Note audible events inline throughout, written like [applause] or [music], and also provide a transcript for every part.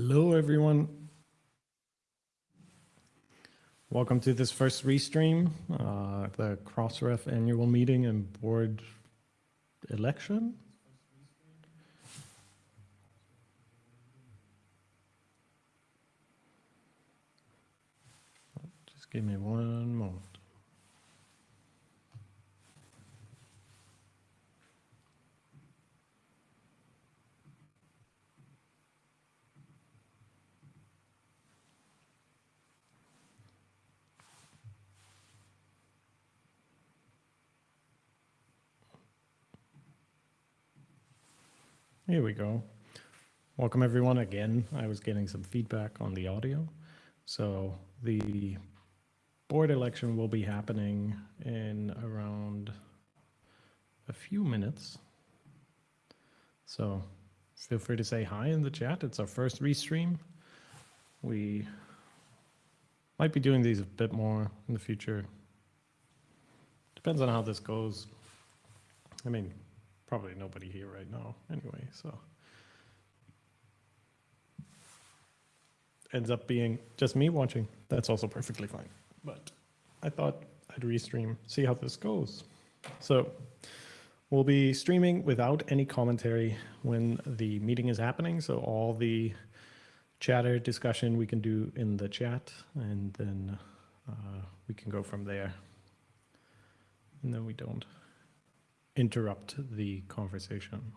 Hello, everyone. Welcome to this first restream, uh, the Crossref annual meeting and board election. Just give me one moment. Here we go. Welcome everyone again. I was getting some feedback on the audio. So the board election will be happening in around a few minutes. So feel free to say hi in the chat. It's our first restream. We might be doing these a bit more in the future. Depends on how this goes. I mean, probably nobody here right now anyway, so. Ends up being just me watching. That's also perfectly fine. But I thought I'd restream, see how this goes. So we'll be streaming without any commentary when the meeting is happening. So all the chatter discussion we can do in the chat and then uh, we can go from there. And then we don't interrupt the conversation.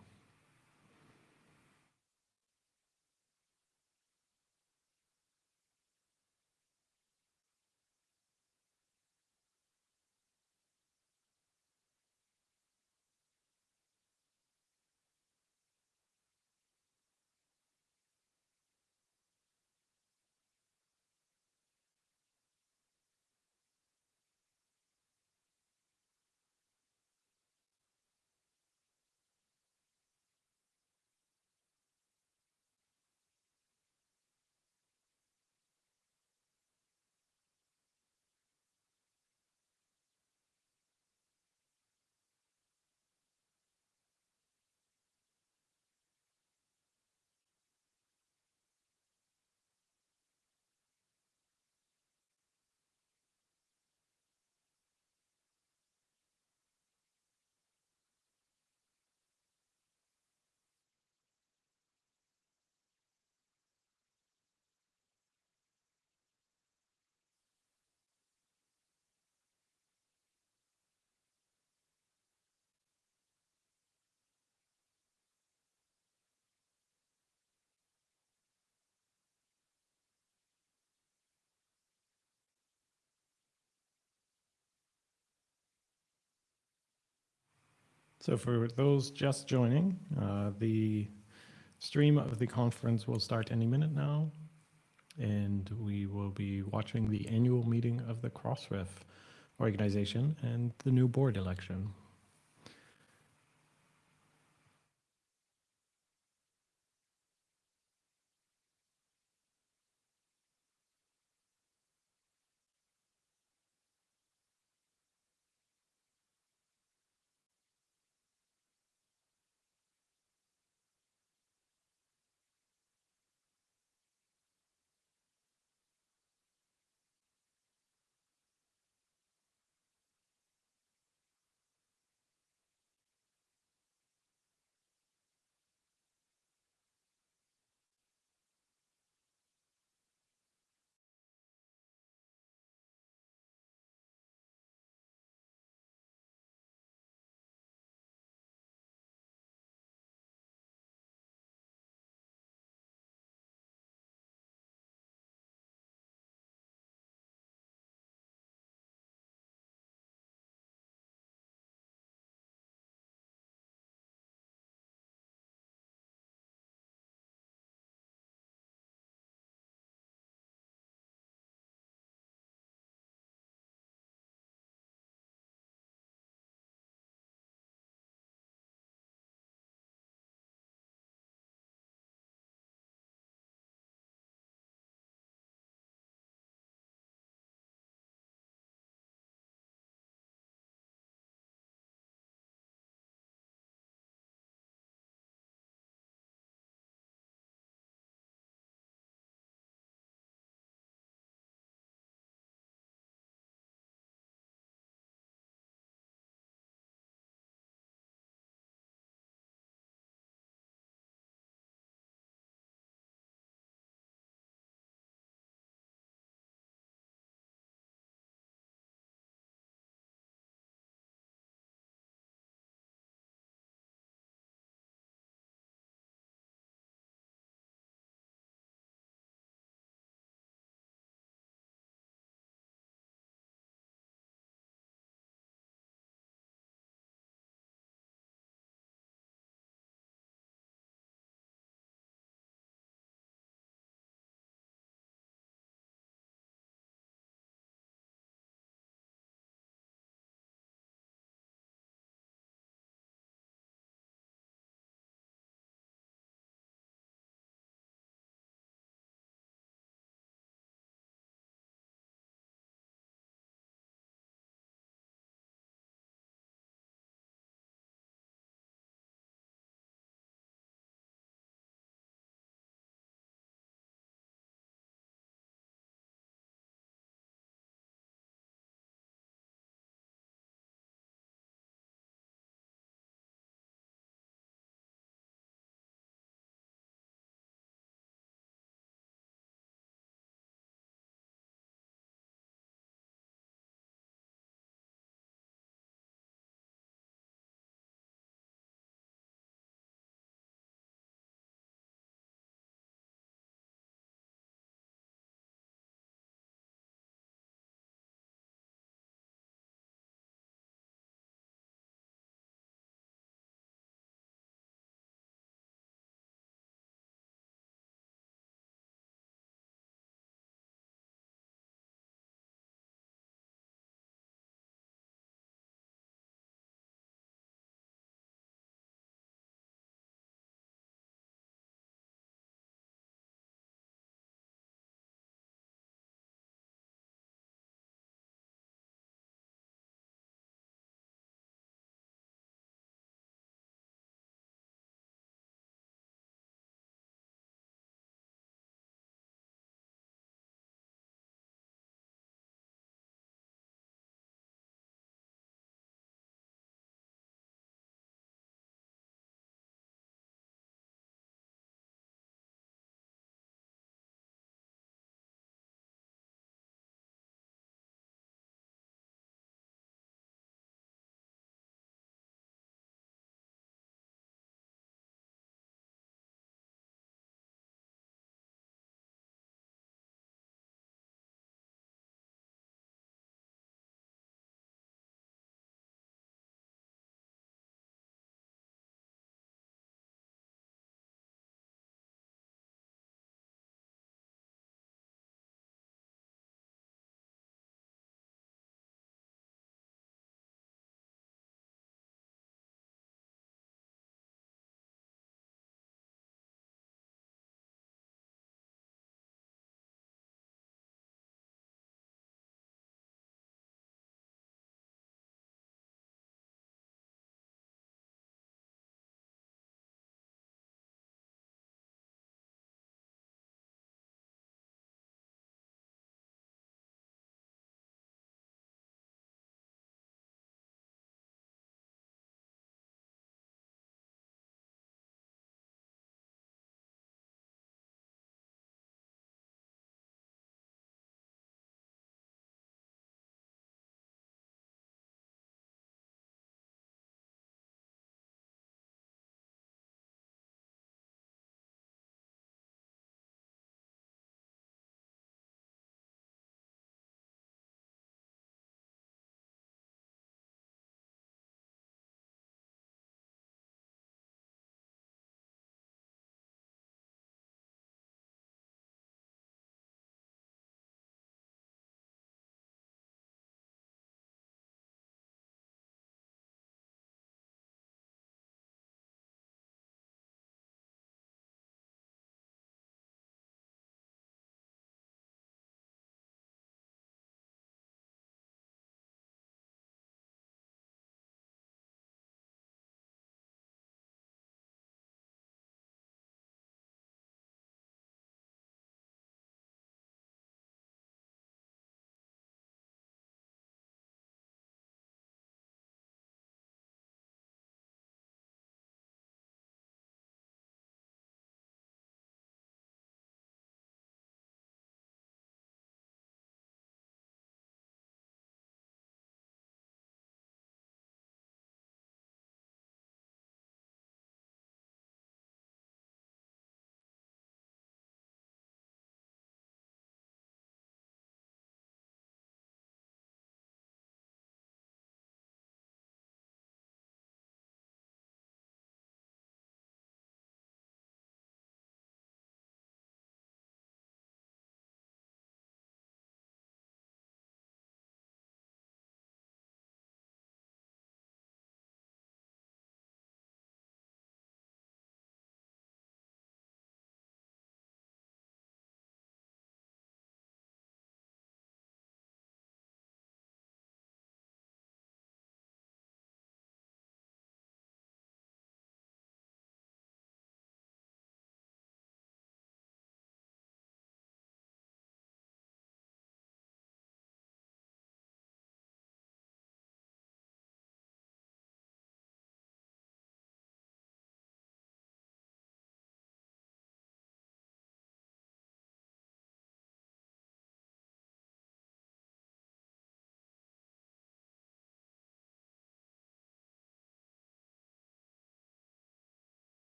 So for those just joining, uh, the stream of the conference will start any minute now, and we will be watching the annual meeting of the Crossref organization and the new board election.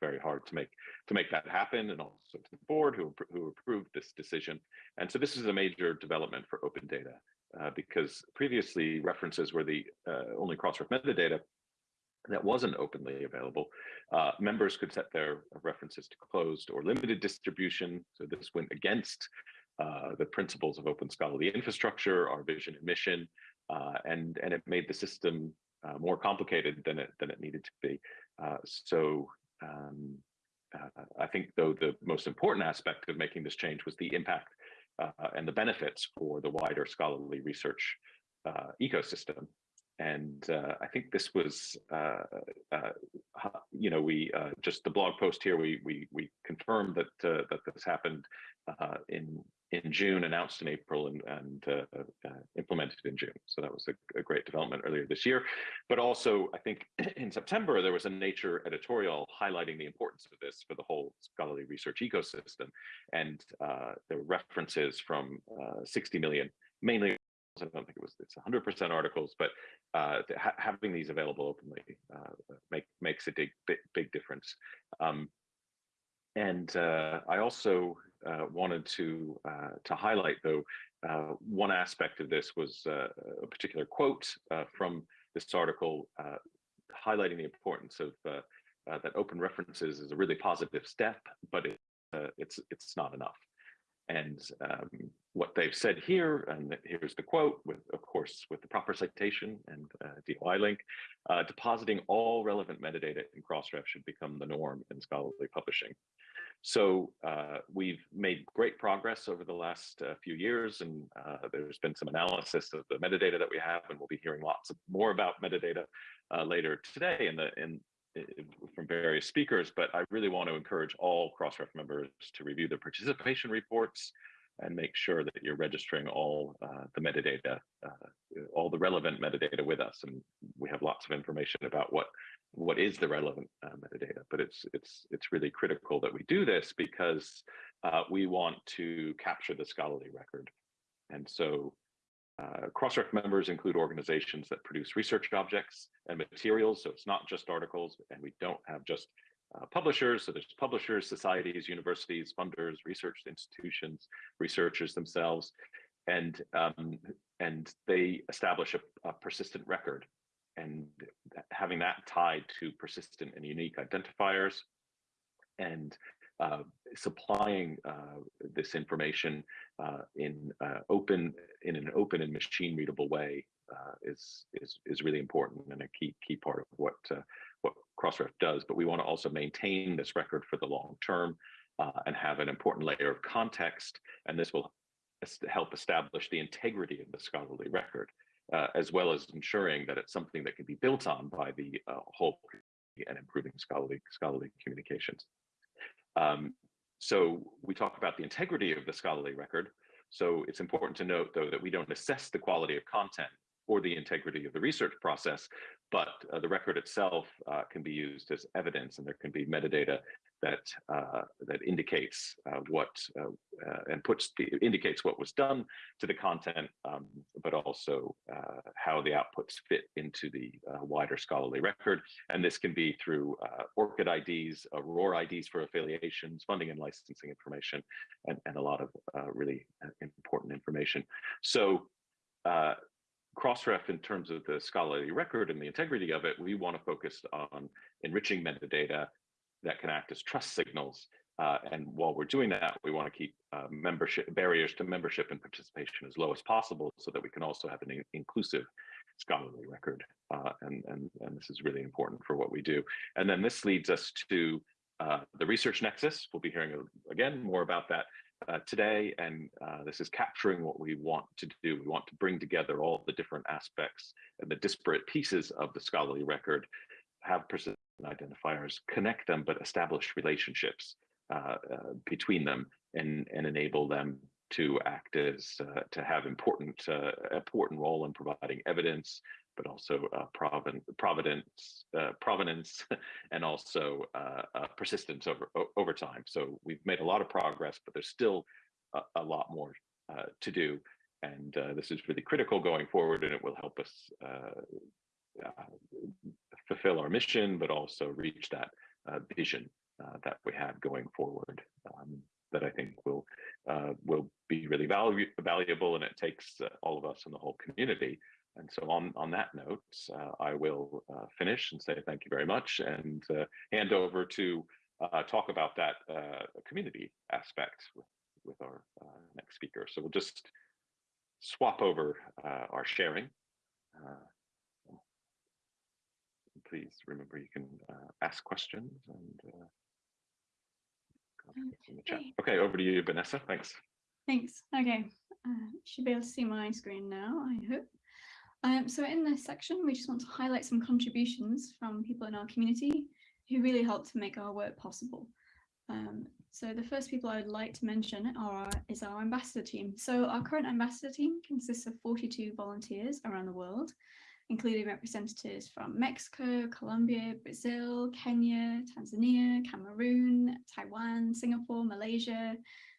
Very hard to make to make that happen, and also to the board who who approved this decision. And so this is a major development for open data uh, because previously references were the uh, only Crossref metadata that wasn't openly available. Uh, members could set their references to closed or limited distribution. So this went against uh, the principles of open scholarly infrastructure, our vision and mission, uh, and and it made the system uh, more complicated than it than it needed to be. Uh, so um, uh, I think though the most important aspect of making this change was the impact uh, and the benefits for the wider scholarly research uh, ecosystem. And uh, I think this was, uh, you know, we just the blog post here, we we we confirmed that that this happened in in June, announced in April, and, and uh, uh, implemented in June. So that was a, a, great development earlier this year. But also, I think [clears throat] in September, there was a Nature editorial highlighting the importance of this for the whole scholarly research ecosystem. And uh, there were references from uh, 60 million, mainly, I don't think it was, it's 100% articles, but uh, ha having these available openly uh, make, makes a big, big, big difference. Um, and I also uh, wanted to uh, to highlight, though, uh, one aspect of this was uh, a particular quote uh, from this article highlighting the importance of that open references is a really positive step, but it, it's it's not enough. And um, what they've said here, and here's the quote, with of course with the proper citation and DOI link, depositing all relevant metadata in Crossref should become the norm in scholarly publishing. So uh, we've made great progress over the last uh, few years, and uh, there's been some analysis of the metadata that we have, and we'll be hearing lots of, more about metadata uh, later today in the in, from various speakers. But I really want to encourage all Crossref members to review the participation reports and make sure that you're registering all uh, the metadata, uh, all the relevant metadata with us. And we have lots of information about what what is the relevant uh, metadata. But it's it's it's really critical that we do this because uh, we want to capture the scholarly record. And so uh, Crossref members include organizations that produce research objects and materials. So it's not just articles, and we don't have just uh, publishers. So there's publishers, societies, universities, funders, research institutions, researchers themselves, and um, and they establish a, a persistent record and having that tied to persistent and unique identifiers and supplying uh, this information uh, in uh, open in an open and machine readable way uh, is is is really important and a key key part of what uh, what Crossref does. But we want to also maintain this record for the long term and have an important layer of context, and this will help establish the integrity of the scholarly record uh, as well as ensuring that it's something that can be built on by the uh, whole and improving scholarly scholarly communications. Um, so we talk about the integrity of the scholarly record. So it's important to note, though, that we don't assess the quality of content or the integrity of the research process, but uh, the record itself uh, can be used as evidence and there can be metadata that uh, that indicates uh, what uh, uh, and puts the indicates what was done to the content, um, but also uh, how the outputs fit into the wider scholarly record. And this can be through ORCID IDs, ROR IDs for affiliations, funding and licensing information, and, and a lot of really important information. So Crossref, in terms of the scholarly record and the integrity of it, we want to focus on enriching metadata that can act as trust signals. Uh, and while we're doing that, we want to keep uh, membership barriers to membership and participation as low as possible so that we can also have an inclusive scholarly record. Uh, and, and, and this is really important for what we do. And then this leads us to uh, the research nexus. We'll be hearing uh, again more about that uh, today. And this is capturing what we want to do. We want to bring together all the different aspects and the disparate pieces of the scholarly record, have identifiers, connect them, but establish relationships uh, uh, between them and, and enable them to act as uh, to have important uh, important role in providing evidence, but also uh, proven, providence, uh, provenance, [laughs] and also persistence over over time. So we've made a lot of progress, but there's still a, a lot more to do, and this is really critical going forward, and it will help us fulfill our mission, but also reach that uh, vision uh, that we have going forward um, that I think will uh, will be really valu valuable, and it takes uh, all of us and the whole community. And so, on on that note, uh, I will uh, finish and say thank you very much, and uh, hand over to talk about that community aspect with with our next speaker. So we'll just swap over our sharing. Please remember you can ask questions and in the chat. Okay. Okay, over to you, Vanessa. Thanks. Thanks. Okay, uh, should be able to see my screen now, I hope. Um, so in this section, we just want to highlight some contributions from people in our community who really helped to make our work possible. Um, so the first people I would like to mention are is our ambassador team. So our current ambassador team consists of 42 volunteers around the world, including representatives from Mexico, Colombia, Brazil, Kenya, Tanzania, Cameroon, Taiwan, Singapore, Malaysia,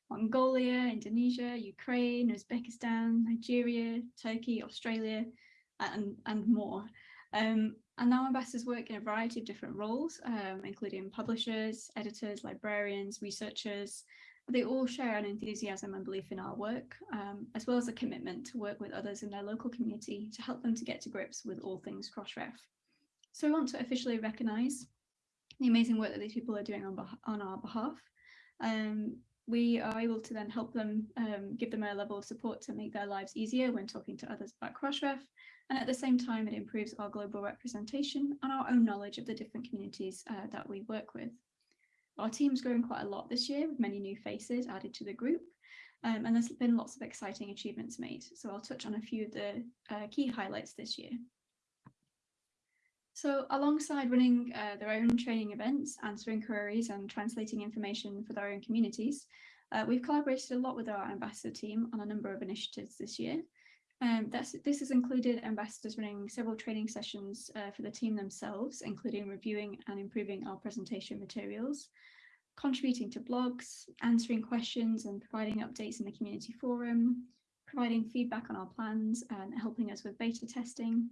Mongolia, Indonesia, Ukraine, Uzbekistan, Nigeria, Turkey, Australia, and, and more. Um, and our ambassadors work in a variety of different roles, um, including publishers, editors, librarians, researchers, they all share an enthusiasm and belief in our work, um, as well as a commitment to work with others in their local community to help them to get to grips with all things Crossref. So I want to officially recognise the amazing work that these people are doing on, on our behalf. Um, we are able to then help them, um, give them a level of support to make their lives easier when talking to others about Crossref. And at the same time, it improves our global representation and our own knowledge of the different communities uh, that we work with. Our team's grown quite a lot this year with many new faces added to the group. Um, and there's been lots of exciting achievements made. So I'll touch on a few of the uh, key highlights this year. So alongside running uh, their own training events, answering queries and translating information for their own communities, uh, we've collaborated a lot with our ambassador team on a number of initiatives this year. Um, this has included ambassadors running several training sessions uh, for the team themselves, including reviewing and improving our presentation materials, contributing to blogs, answering questions and providing updates in the community forum, providing feedback on our plans and helping us with beta testing,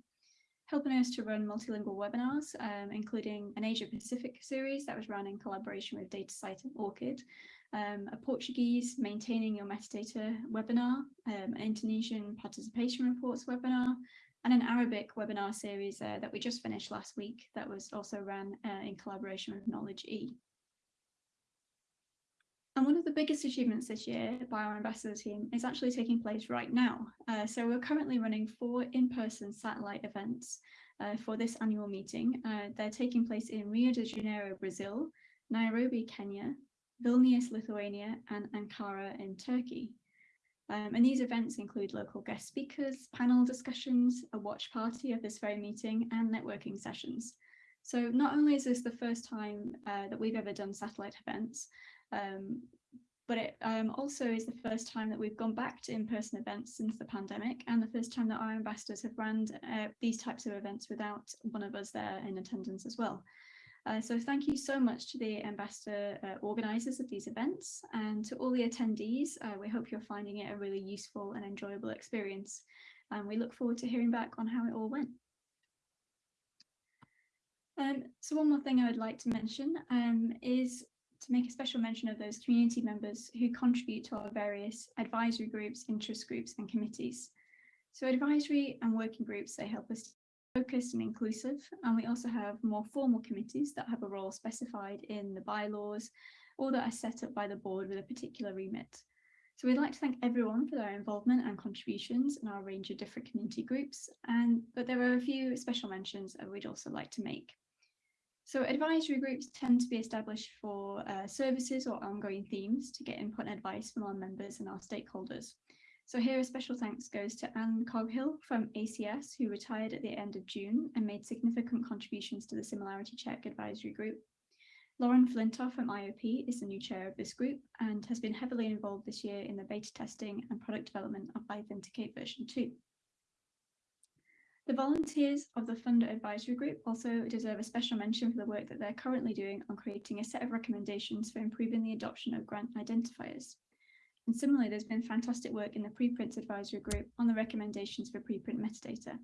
helping us to run multilingual webinars, um, including an Asia Pacific series that was run in collaboration with DataCite and ORCID, um, a Portuguese maintaining your metadata webinar, um, an Indonesian participation reports webinar, and an Arabic webinar series uh, that we just finished last week that was also ran uh, in collaboration with Knowledge E. And one of the biggest achievements this year by our ambassador team is actually taking place right now. Uh, so we're currently running four in-person satellite events uh, for this annual meeting. Uh, they're taking place in Rio de Janeiro, Brazil, Nairobi, Kenya, Vilnius, Lithuania, and Ankara in Turkey. Um, and these events include local guest speakers, panel discussions, a watch party of this very meeting, and networking sessions. So not only is this the first time uh, that we've ever done satellite events, um, but it um, also is the first time that we've gone back to in-person events since the pandemic and the first time that our ambassadors have run uh, these types of events without one of us there in attendance as well. Uh, so thank you so much to the ambassador uh, organisers of these events and to all the attendees. Uh, we hope you're finding it a really useful and enjoyable experience. And we look forward to hearing back on how it all went. Um, so one more thing I would like to mention um, is to make a special mention of those community members who contribute to our various advisory groups, interest groups and committees. So advisory and working groups, they help us focused and inclusive. And we also have more formal committees that have a role specified in the bylaws or that are set up by the board with a particular remit. So we'd like to thank everyone for their involvement and contributions in our range of different community groups. And but there are a few special mentions that we'd also like to make. So advisory groups tend to be established for uh, services or ongoing themes to get input and advice from our members and our stakeholders. So here a special thanks goes to Anne Coghill from ACS, who retired at the end of June and made significant contributions to the Similarity Check Advisory Group. Lauren Flintoff from IOP is the new chair of this group and has been heavily involved this year in the beta testing and product development of iThenticate version 2. The volunteers of the Funder Advisory Group also deserve a special mention for the work that they're currently doing on creating a set of recommendations for improving the adoption of grant identifiers. And similarly, there's been fantastic work in the preprints advisory group on the recommendations for preprint metadata.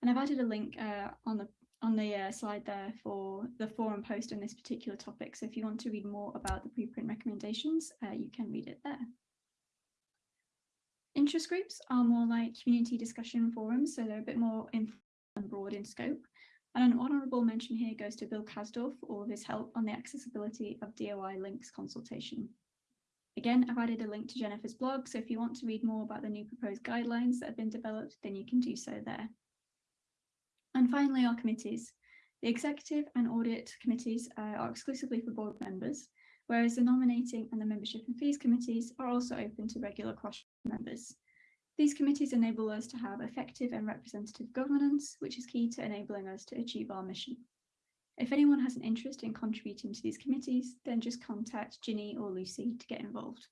And I've added a link uh, on the on the uh, slide there for the forum post on this particular topic. So if you want to read more about the preprint recommendations, uh, you can read it there. Interest groups are more like community discussion forums, so they're a bit more and broad in scope. And an honourable mention here goes to Bill Kasdorf for all of his help on the accessibility of DOI links consultation. Again, I've added a link to Jennifer's blog, so if you want to read more about the new proposed guidelines that have been developed, then you can do so there. And finally, our committees. The executive and audit committees uh, are exclusively for board members, whereas the nominating and the membership and fees committees are also open to regular cross members. These committees enable us to have effective and representative governance, which is key to enabling us to achieve our mission. If anyone has an interest in contributing to these committees, then just contact Ginny or Lucy to get involved.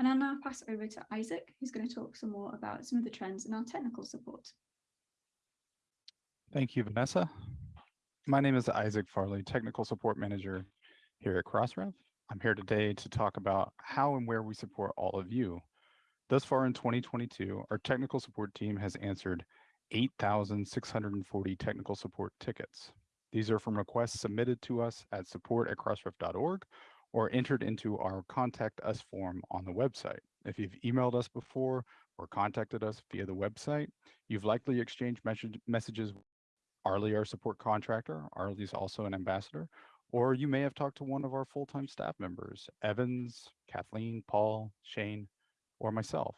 And I'll now pass over to Isaac, who's going to talk some more about some of the trends in our technical support. Thank you, Vanessa. My name is Isaac Farley, Technical Support Manager here at Crossref. I'm here today to talk about how and where we support all of you. Thus far in 2022, our technical support team has answered 8,640 technical support tickets. These are from requests submitted to us at support at crossref.org or entered into our contact us form on the website. If you've emailed us before or contacted us via the website, you've likely exchanged message messages with Arley, our support contractor. Arley's also an ambassador. Or you may have talked to one of our full-time staff members, Evans, Kathleen, Paul, Shane, or myself.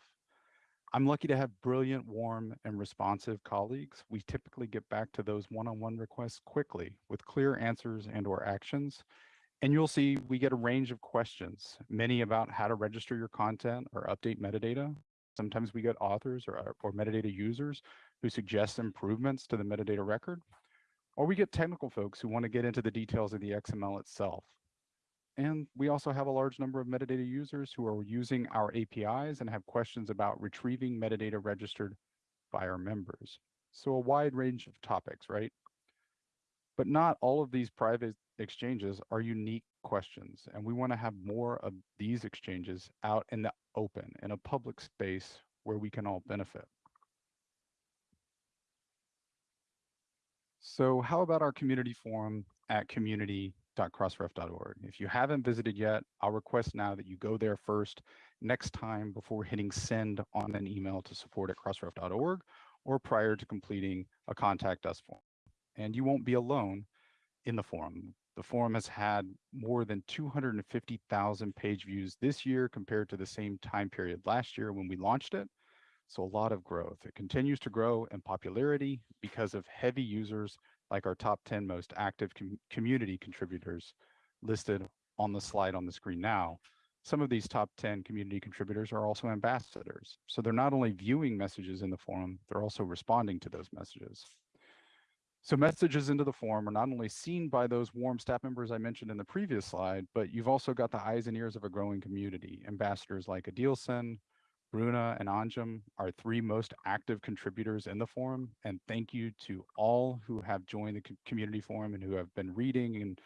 I'm lucky to have brilliant, warm, and responsive colleagues. We typically get back to those one-on-one requests quickly with clear answers and or actions. And you'll see we get a range of questions, many about how to register your content or update metadata. Sometimes we get authors or, or metadata users who suggest improvements to the metadata record. Or we get technical folks who want to get into the details of the XML itself. And we also have a large number of metadata users who are using our APIs and have questions about retrieving metadata registered by our members. So a wide range of topics, right? But not all of these private exchanges are unique questions. And we want to have more of these exchanges out in the open, in a public space where we can all benefit. So how about our community forum at community.crossref.org? If you haven't visited yet, I'll request now that you go there first next time before hitting send on an email to support at crossref.org or prior to completing a contact us form. And you won't be alone in the forum. The forum has had more than 250,000 page views this year compared to the same time period last year when we launched it. So a lot of growth. It continues to grow in popularity because of heavy users like our top 10 most active com community contributors listed on the slide on the screen now. Some of these top 10 community contributors are also ambassadors. So they're not only viewing messages in the forum, they're also responding to those messages. So messages into the forum are not only seen by those warm staff members I mentioned in the previous slide, but you've also got the eyes and ears of a growing community. Ambassadors like Edilson, Bruna and Anjum are three most active contributors in the forum. And thank you to all who have joined the community forum and who have been reading and,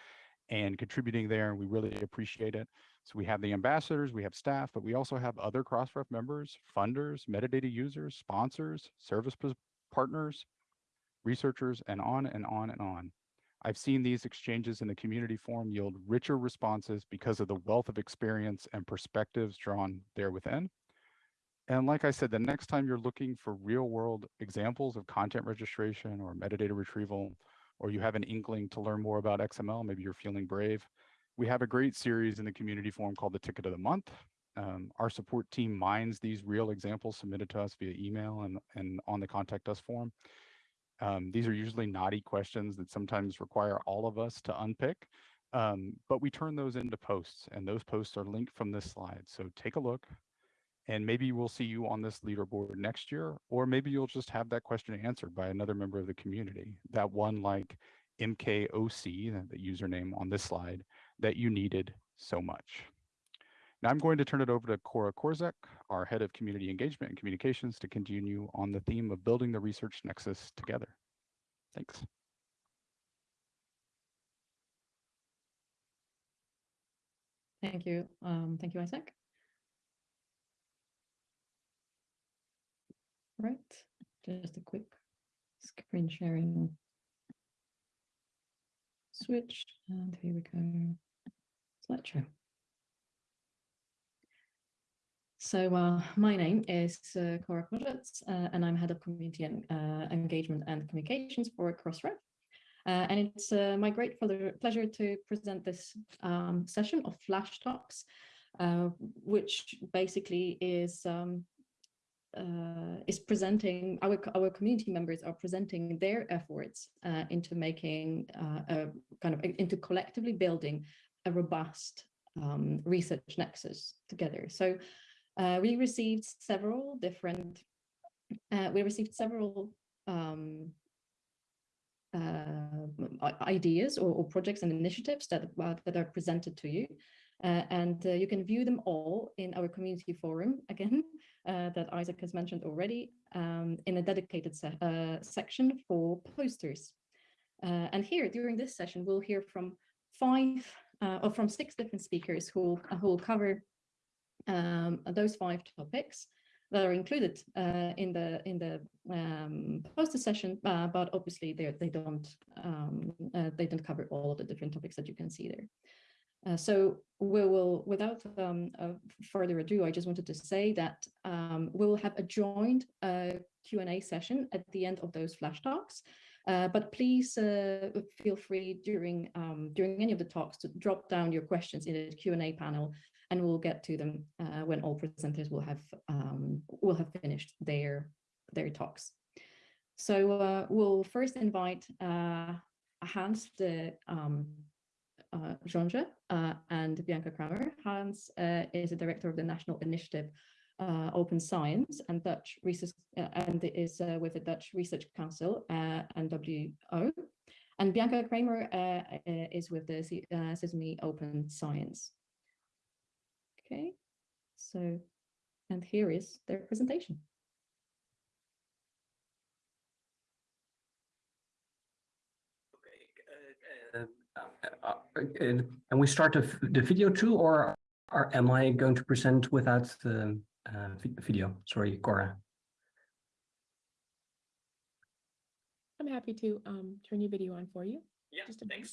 and contributing there. And we really appreciate it. So we have the ambassadors, we have staff, but we also have other Crossref members, funders, metadata users, sponsors, service partners, researchers, and on and on and on. I've seen these exchanges in the community forum yield richer responses because of the wealth of experience and perspectives drawn there within. And like I said, the next time you're looking for real world examples of content registration or metadata retrieval, or you have an inkling to learn more about XML, maybe you're feeling brave, we have a great series in the community forum called the Ticket of the Month. Um, our support team mines these real examples submitted to us via email and, and on the contact us form. Um, these are usually naughty questions that sometimes require all of us to unpick, um, but we turn those into posts and those posts are linked from this slide. So take a look, and maybe we'll see you on this leaderboard next year, or maybe you'll just have that question answered by another member of the community. That one like MKOC, the username on this slide, that you needed so much. Now I'm going to turn it over to Kora Korzec, our head of community engagement and communications to continue on the theme of building the research nexus together. Thanks. Thank you. Um, thank you, Isaac. Right, just a quick screen sharing switch, and here we go. Slideshow. So uh, my name is uh, Kora Korzec, uh, and I'm head of community and uh, engagement and communications for Crossref. Uh, and it's uh, my great pleasure, pleasure to present this um, session of Flash Talks, which basically is um, uh, is presenting our our community members are presenting their efforts uh, into making uh, a kind of into collectively building a robust um, research nexus together. So uh, we received several different uh, we received several um, uh, ideas or, or projects and initiatives that that are presented to you. And you can view them all in our community forum again uh, that Isaac has mentioned already um, in a dedicated se uh, section for posters. Uh, and here during this session, we'll hear from five uh, or from six different speakers who will, who will cover um, those five topics that are included uh, in the in the um, poster session, uh, but obviously they they don't um, they don't cover all of the different topics that you can see there. Uh, so we will, without um, uh, further ado, I just wanted to say that um, we will have a joined uh, Q&A session at the end of those flash talks. Uh, but please uh, feel free during um, during any of the talks to drop down your questions in the Q&A panel and we'll get to them uh, when all presenters will have um, will have finished their their talks. So uh, we'll first invite uh, Hans de um, uh, uh, and Bianca Kramer. Hans uh, is the director of the National Initiative uh, Open Science and Dutch Research uh, and is uh, with the Dutch Research Council and NWO. And Bianca Kramer is with the Se- uh, Open Science. Okay, so, and here is their presentation. Uh, uh, uh, And and we start the video too, or or am I going to present without the uh, video? Sorry, Kora. I'm happy to um turn your video on for you. Yeah, Just a moment.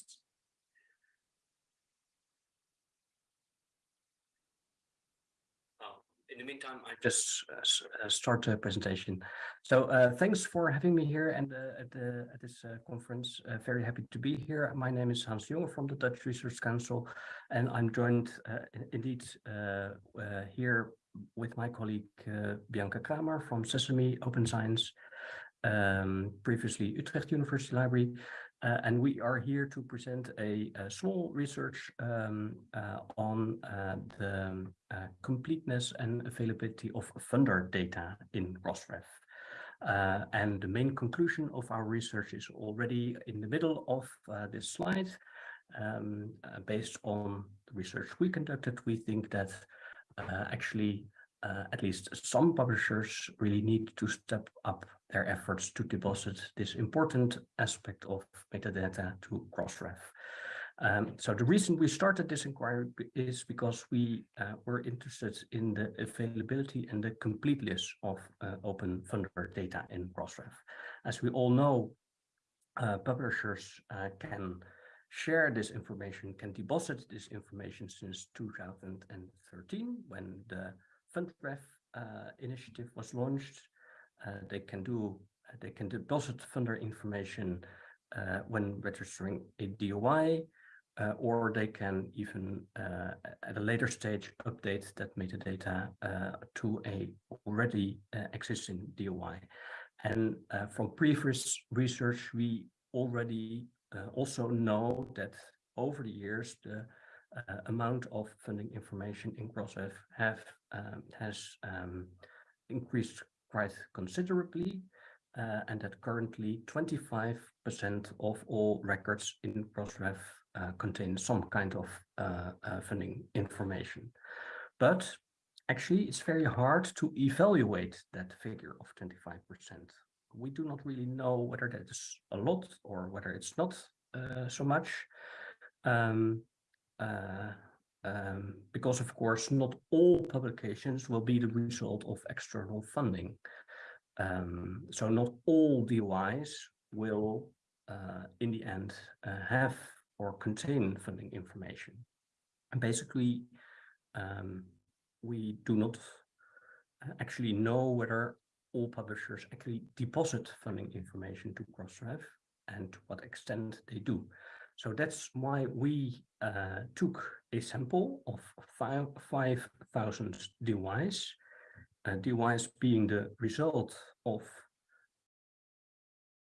Oh, In the meantime, I just uh, uh, start the presentation. So uh, thanks for having me here and uh, at the at this uh, conference. Uh, very happy to be here. My name is Hans Jonge from the Dutch Research Council, and I'm joined indeed here with my colleague Bianca Kramer from Sesame Open Science, um, previously Utrecht University Library, uh, and we are here to present a, a small research um, uh, on uh, the um, uh, completeness and availability of funder data in Crossref. Uh, and the main conclusion of our research is already in the middle of uh, this slide. Um, based on the research we conducted, we think that actually uh, at least some publishers really need to step up their efforts to deposit this important aspect of metadata to Crossref. Um, so the reason we started this inquiry is because we uh, were interested in the availability and the completeness of uh, open funder data in Crossref. As we all know, uh, publishers uh, can share this information, can deposit this information since 2013 when the FundRef uh, initiative was launched. Uh, they can do, uh, they can deposit funder information when registering a DOI, or they can even at a later stage update that metadata to a already existing DOI. And uh, from previous research, we already uh, also know that over the years, the uh, amount of funding information in Crossref have um, has um, increased quite considerably, uh, and that currently 25% of all records in Crossref uh, contain some kind of uh, uh, funding information. But actually, it's very hard to evaluate that figure of 25%. We do not really know whether that is a lot or whether it's not uh, so much. Um, uh, um, because of course, not all publications will be the result of external funding. Um, so not all DOIs will, uh, in the end, uh, have or contain funding information. And basically, um, we do not uh, actually know whether all publishers actually deposit funding information to Crossref and to what extent they do. So that's why we uh, took a sample of five 5,000 DOIs, uh, DOIs being the result of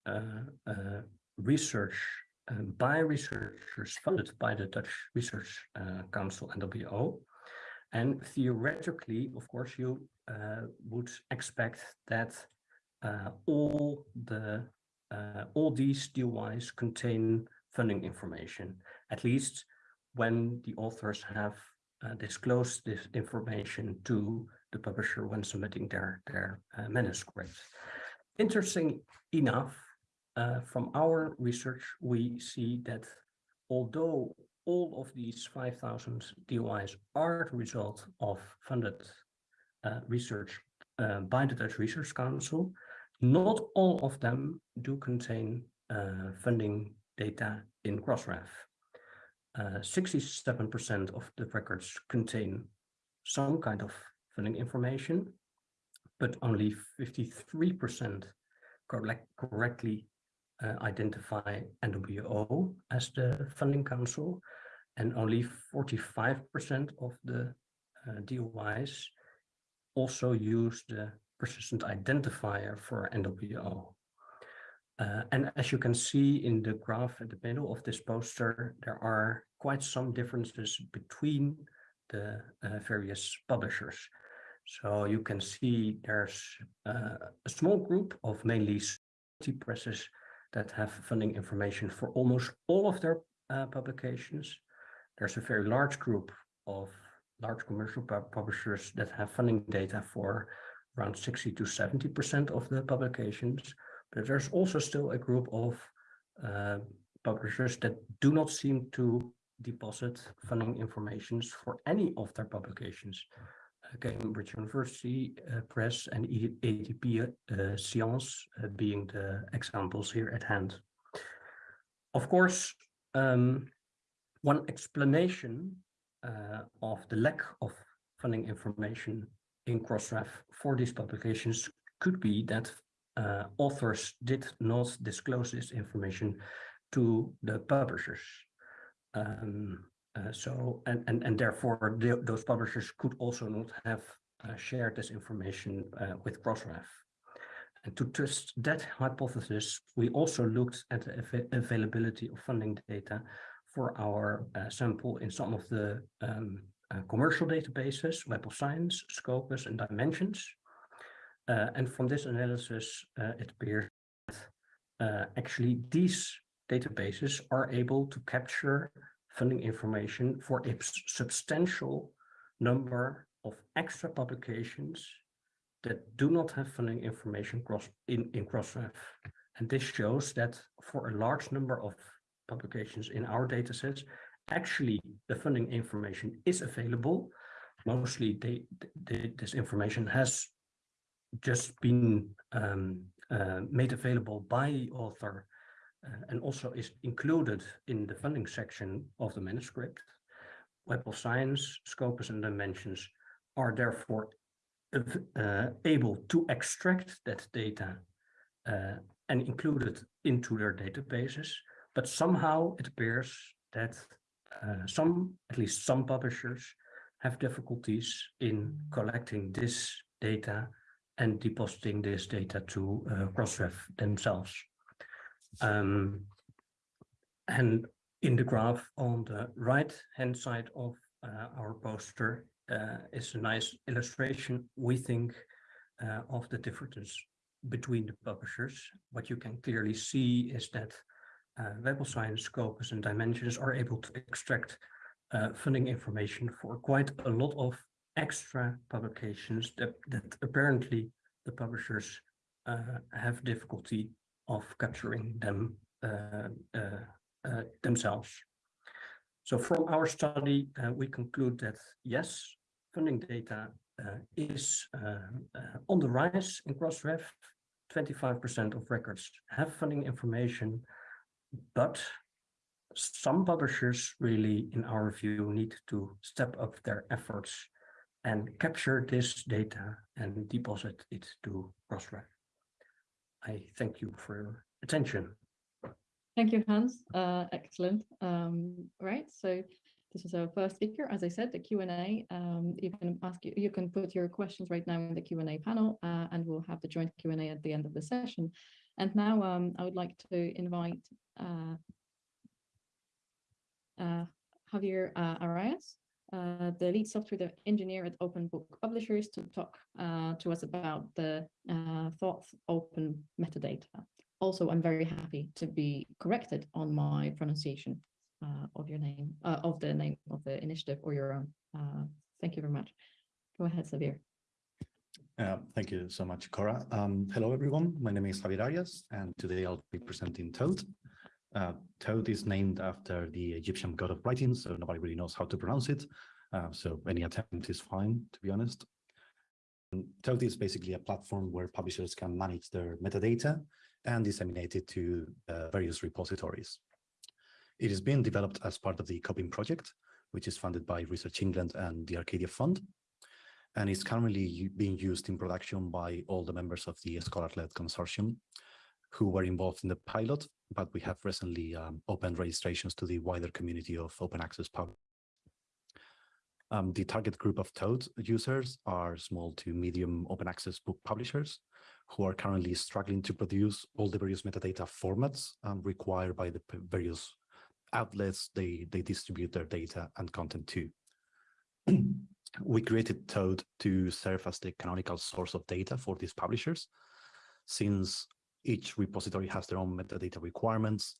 uh, uh, research uh, by researchers funded by the Dutch Research uh, Council NWO. And theoretically, of course, you uh, would expect that all the all these DOIs contain funding information, at least when the authors have uh, disclosed this information to the publisher when submitting their, their uh, manuscript. Interesting enough, uh, from our research, we see that although all of these 5,000 DOIs are the result of funded uh, research uh, by the Dutch Research Council, not all of them do contain uh, funding data in Crossref. 67% of the records contain some kind of funding information, but only 53% correct, correctly uh, identify NWO as the funding council, and only 45% of the uh, DOIs also use the persistent identifier for NWO. Uh, and as you can see in the graph at the middle of this poster, there are quite some differences between the uh, various publishers. So you can see there's uh, a small group of mainly presses that have funding information for almost all of their uh, publications. There's a very large group of large commercial publishers that have funding data for around 60 to 70% of the publications. But there's also still a group of uh, publishers that do not seem to deposit funding informations for any of their publications. Uh, Cambridge University uh, Press and ADP uh, Science uh, being the examples here at hand. Of course, um, one explanation uh, of the lack of funding information in Crossref for these publications could be that uh, authors did not disclose this information to the publishers. Um, uh, so, and, and, and therefore the, those publishers could also not have uh, shared this information uh, with Crossref. And to test that hypothesis, we also looked at the av availability of funding data for our uh, sample in some of the um, uh, commercial databases, Web of Science, Scopus, and Dimensions. Uh, and from this analysis, uh, it appears that uh, actually these databases are able to capture funding information for a substantial number of extra publications that do not have funding information cross in, in Crossref. And this shows that for a large number of publications in our datasets, actually the funding information is available. Mostly they, they, this information has just been um, uh, made available by the author uh, and also is included in the funding section of the manuscript. Web of Science, Scopus and Dimensions are therefore uh, able to extract that data uh, and include it into their databases. But somehow it appears that uh, some, at least some publishers, have difficulties in collecting this data and depositing this data to uh, Crossref themselves. Um, and in the graph on the right hand side of uh, our poster uh, is a nice illustration, we think, uh, of the difference between the publishers. What you can clearly see is that uh, Web of Science, Scopus, and Dimensions are able to extract uh, funding information for quite a lot of extra publications that, that apparently the publishers uh, have difficulty of capturing them uh, uh, uh, themselves. So from our study, we conclude that yes, funding data is on the rise in Crossref. 25% of records have funding information, but some publishers really, in our view, need to step up their efforts and capture this data and deposit it to Crossref. I thank you for your attention. Thank you, Hans. Uh, excellent. Um, right. So this is our first speaker. As I said, the Q and A. Um, you can ask you. Can put your questions right now in the Q and A panel, uh, and we'll have the joint Q and A at the end of the session. And now um, I would like to invite uh, uh, Javier uh, Arias, uh, the lead software engineer at Open Book Publishers, to talk uh, to us about the uh, Thoth Open metadata. Also, I'm very happy to be corrected on my pronunciation uh, of your name, uh, of the name of the initiative or your own. Uh, thank you very much. Go ahead, Xavier. Uh, thank you so much, Kora. Um, hello, everyone. My name is Javier Arias, and today I'll be presenting Thoth. Uh, Thoth is named after the Egyptian god of writing, so nobody really knows how to pronounce it. Uh, so any attempt is fine, to be honest. And Thoth is basically a platform where publishers can manage their metadata and disseminate it to uh, various repositories. It is being developed as part of the COPIM project, which is funded by Research England and the Arcadia Fund, and is currently being used in production by all the members of the Scholar-led consortium who were involved in the pilot, but we have recently um, opened registrations to the wider community of open access pub. Um, the target group of Thoth users are small to medium open access book publishers who are currently struggling to produce all the various metadata formats um, required by the various outlets they, they distribute their data and content to. [clears throat] we created Thoth to serve as the canonical source of data for these publishers, since each repository has their own metadata requirements.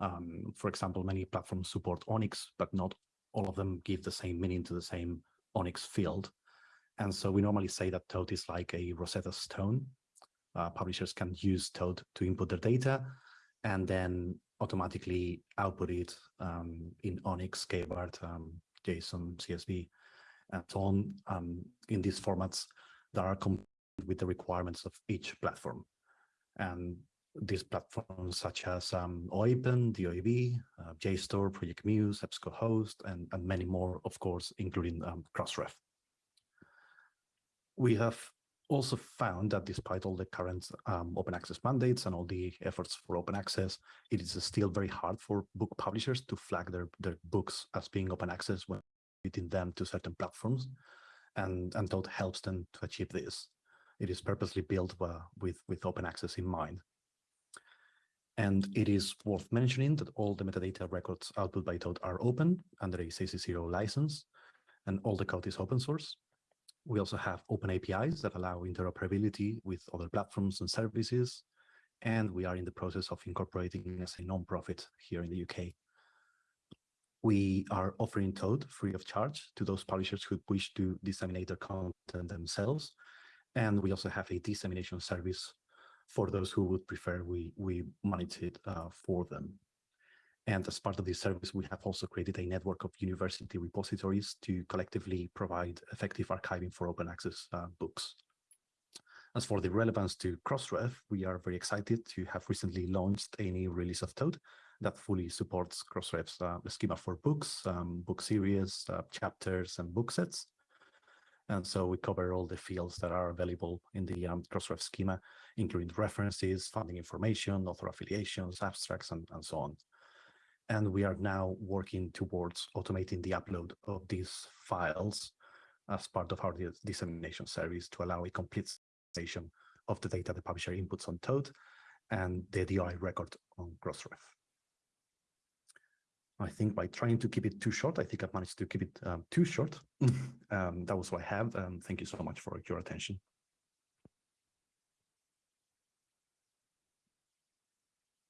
Um, for example, many platforms support ONIX, but not all of them give the same meaning to the same ONIX field. And so we normally say that Thoth is like a Rosetta Stone. Uh, publishers can use Thoth to input their data and then automatically output it um, in ONIX, KBART, um, JSON, CSV, and so on um, in these formats that are with the requirements of each platform. And these platforms such as um, OAPEN, DOAB, uh, JSTOR, Project Muse, EBSCOhost, and, and many more, of course, including um, Crossref. We have also found that despite all the current um, open access mandates and all the efforts for open access, it is still very hard for book publishers to flag their, their books as being open access when them to certain platforms. And, and Thoth helps them to achieve this. It is purposely built uh, with, with open access in mind. And it is worth mentioning that all the metadata records output by Thoth are open under a CC0 license, and all the code is open source. We also have open APIs that allow interoperability with other platforms and services, and we are in the process of incorporating as a non-profit here in the UK. We are offering Thoth free of charge to those publishers who wish to disseminate their content themselves, and we also have a dissemination service for those who would prefer we, we manage it uh, for them. And as part of this service, we have also created a network of university repositories to collectively provide effective archiving for open access uh, books. As for the relevance to Crossref, we are very excited to have recently launched a new release of Thoth that fully supports Crossref's uh, schema for books, um, book series, uh, chapters, and book sets. And so we cover all the fields that are available in the um, Crossref schema, including references, funding information, author affiliations, abstracts, and, and so on. And we are now working towards automating the upload of these files as part of our dissemination service to allow a complete station of the data the publisher inputs on Thoth and the DOI record on Crossref. I think by trying to keep it too short, I think I've managed to keep it um, too short. [laughs] um, that was what I have. Um, thank you so much for your attention.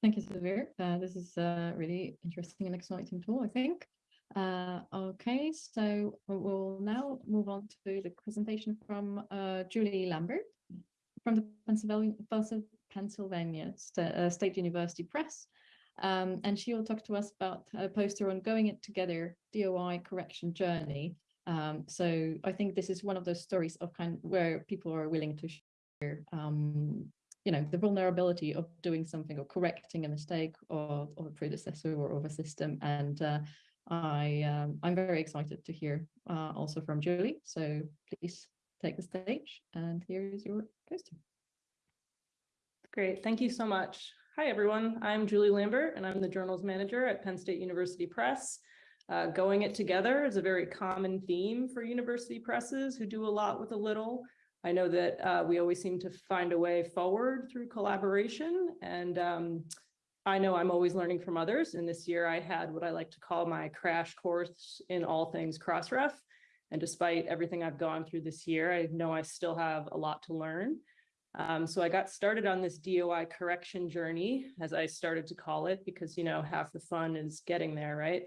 Thank you, Xavier. Uh, this is a really interesting and exciting tool, I think. Uh, okay, so we'll now move on to the presentation from uh, Julie Lambert from the Pennsylvania, Pennsylvania uh, State University Press. Um, and she will talk to us about a poster on going it together DOI correction journey. Um, so I think this is one of those stories of kind where people are willing to share um, you know, the vulnerability of doing something or correcting a mistake of, of a predecessor or of a system. And uh, I, um, I'm very excited to hear uh, also from Julie. So please take the stage and here is your poster. Great, thank you so much. Hi, everyone. I'm Julie Lambert, and I'm the journals manager at Penn State University Press. Uh, going it together is a very common theme for university presses who do a lot with a little. I know that uh, we always seem to find a way forward through collaboration, and um, I know I'm always learning from others. And this year I had what I like to call my crash course in all things Crossref. And despite everything I've gone through this year, I know I still have a lot to learn. Um, so I got started on this DOI correction journey, as I started to call it, because, you know, half the fun is getting there, right?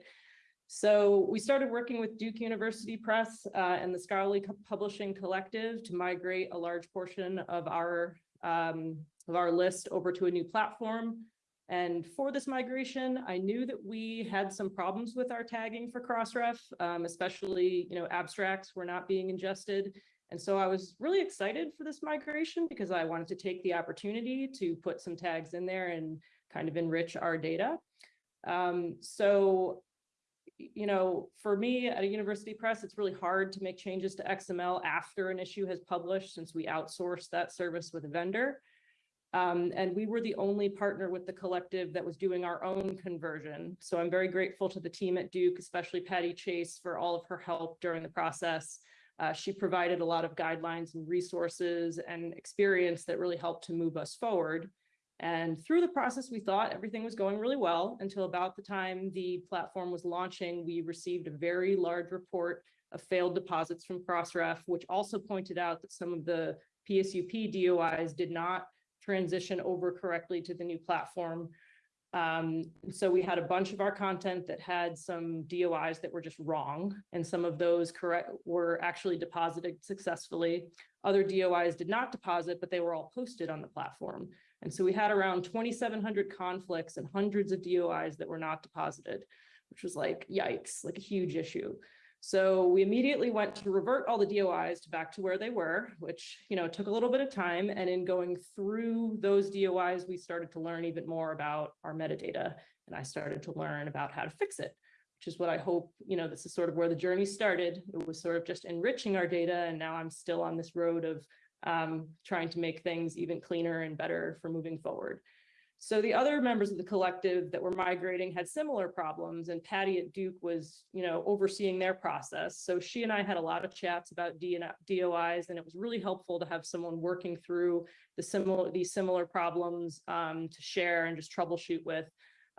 So we started working with Duke University Press uh, and the Scholarly Publishing Collective to migrate a large portion of our um, of our list over to a new platform. And for this migration, I knew that we had some problems with our tagging for Crossref, um, especially, you know, abstracts were not being ingested. And so I was really excited for this migration because I wanted to take the opportunity to put some tags in there and kind of enrich our data. Um, so, you know, for me at a university press, it's really hard to make changes to XML after an issue has published since we outsource that service with a vendor. Um, and we were the only partner with the collective that was doing our own conversion. So I'm very grateful to the team at Duke, especially Patty Chase for all of her help during the process. Uh, she provided a lot of guidelines and resources and experience that really helped to move us forward. And through the process, we thought everything was going really well until about the time the platform was launching, we received a very large report of failed deposits from Crossref, which also pointed out that some of the PSUP DOIs did not transition over correctly to the new platform. Um, so we had a bunch of our content that had some DOIs that were just wrong, and some of those correct were actually deposited successfully. Other DOIs did not deposit, but they were all posted on the platform. And so we had around 2,700 conflicts and hundreds of DOIs that were not deposited, which was like, yikes, like a huge issue. So we immediately went to revert all the DOIs back to where they were, which, you know, took a little bit of time. And in going through those DOIs, we started to learn even more about our metadata. And I started to learn about how to fix it, which is what I hope, you know, this is sort of where the journey started. It was sort of just enriching our data. And now I'm still on this road of um, trying to make things even cleaner and better for moving forward. So the other members of the collective that were migrating had similar problems and Patty at Duke was, you know, overseeing their process. So she and I had a lot of chats about DOIs and it was really helpful to have someone working through the similar, these similar problems um, to share and just troubleshoot with.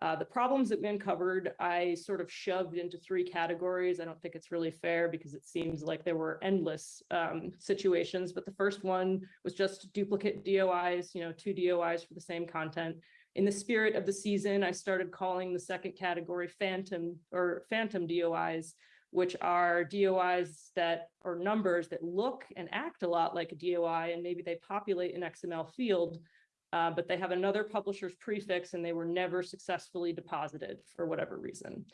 Uh, the problems that we uncovered, I sort of shoved into three categories. I don't think it's really fair because it seems like there were endless um, situations, but the first one was just duplicate DOIs, you know, two DOIs for the same content. In the spirit of the season, I started calling the second category phantom or phantom DOIs, which are DOIs that are numbers that look and act a lot like a DOI, and maybe they populate an XML field, uh, but they have another publisher's prefix and they were never successfully deposited for whatever reason.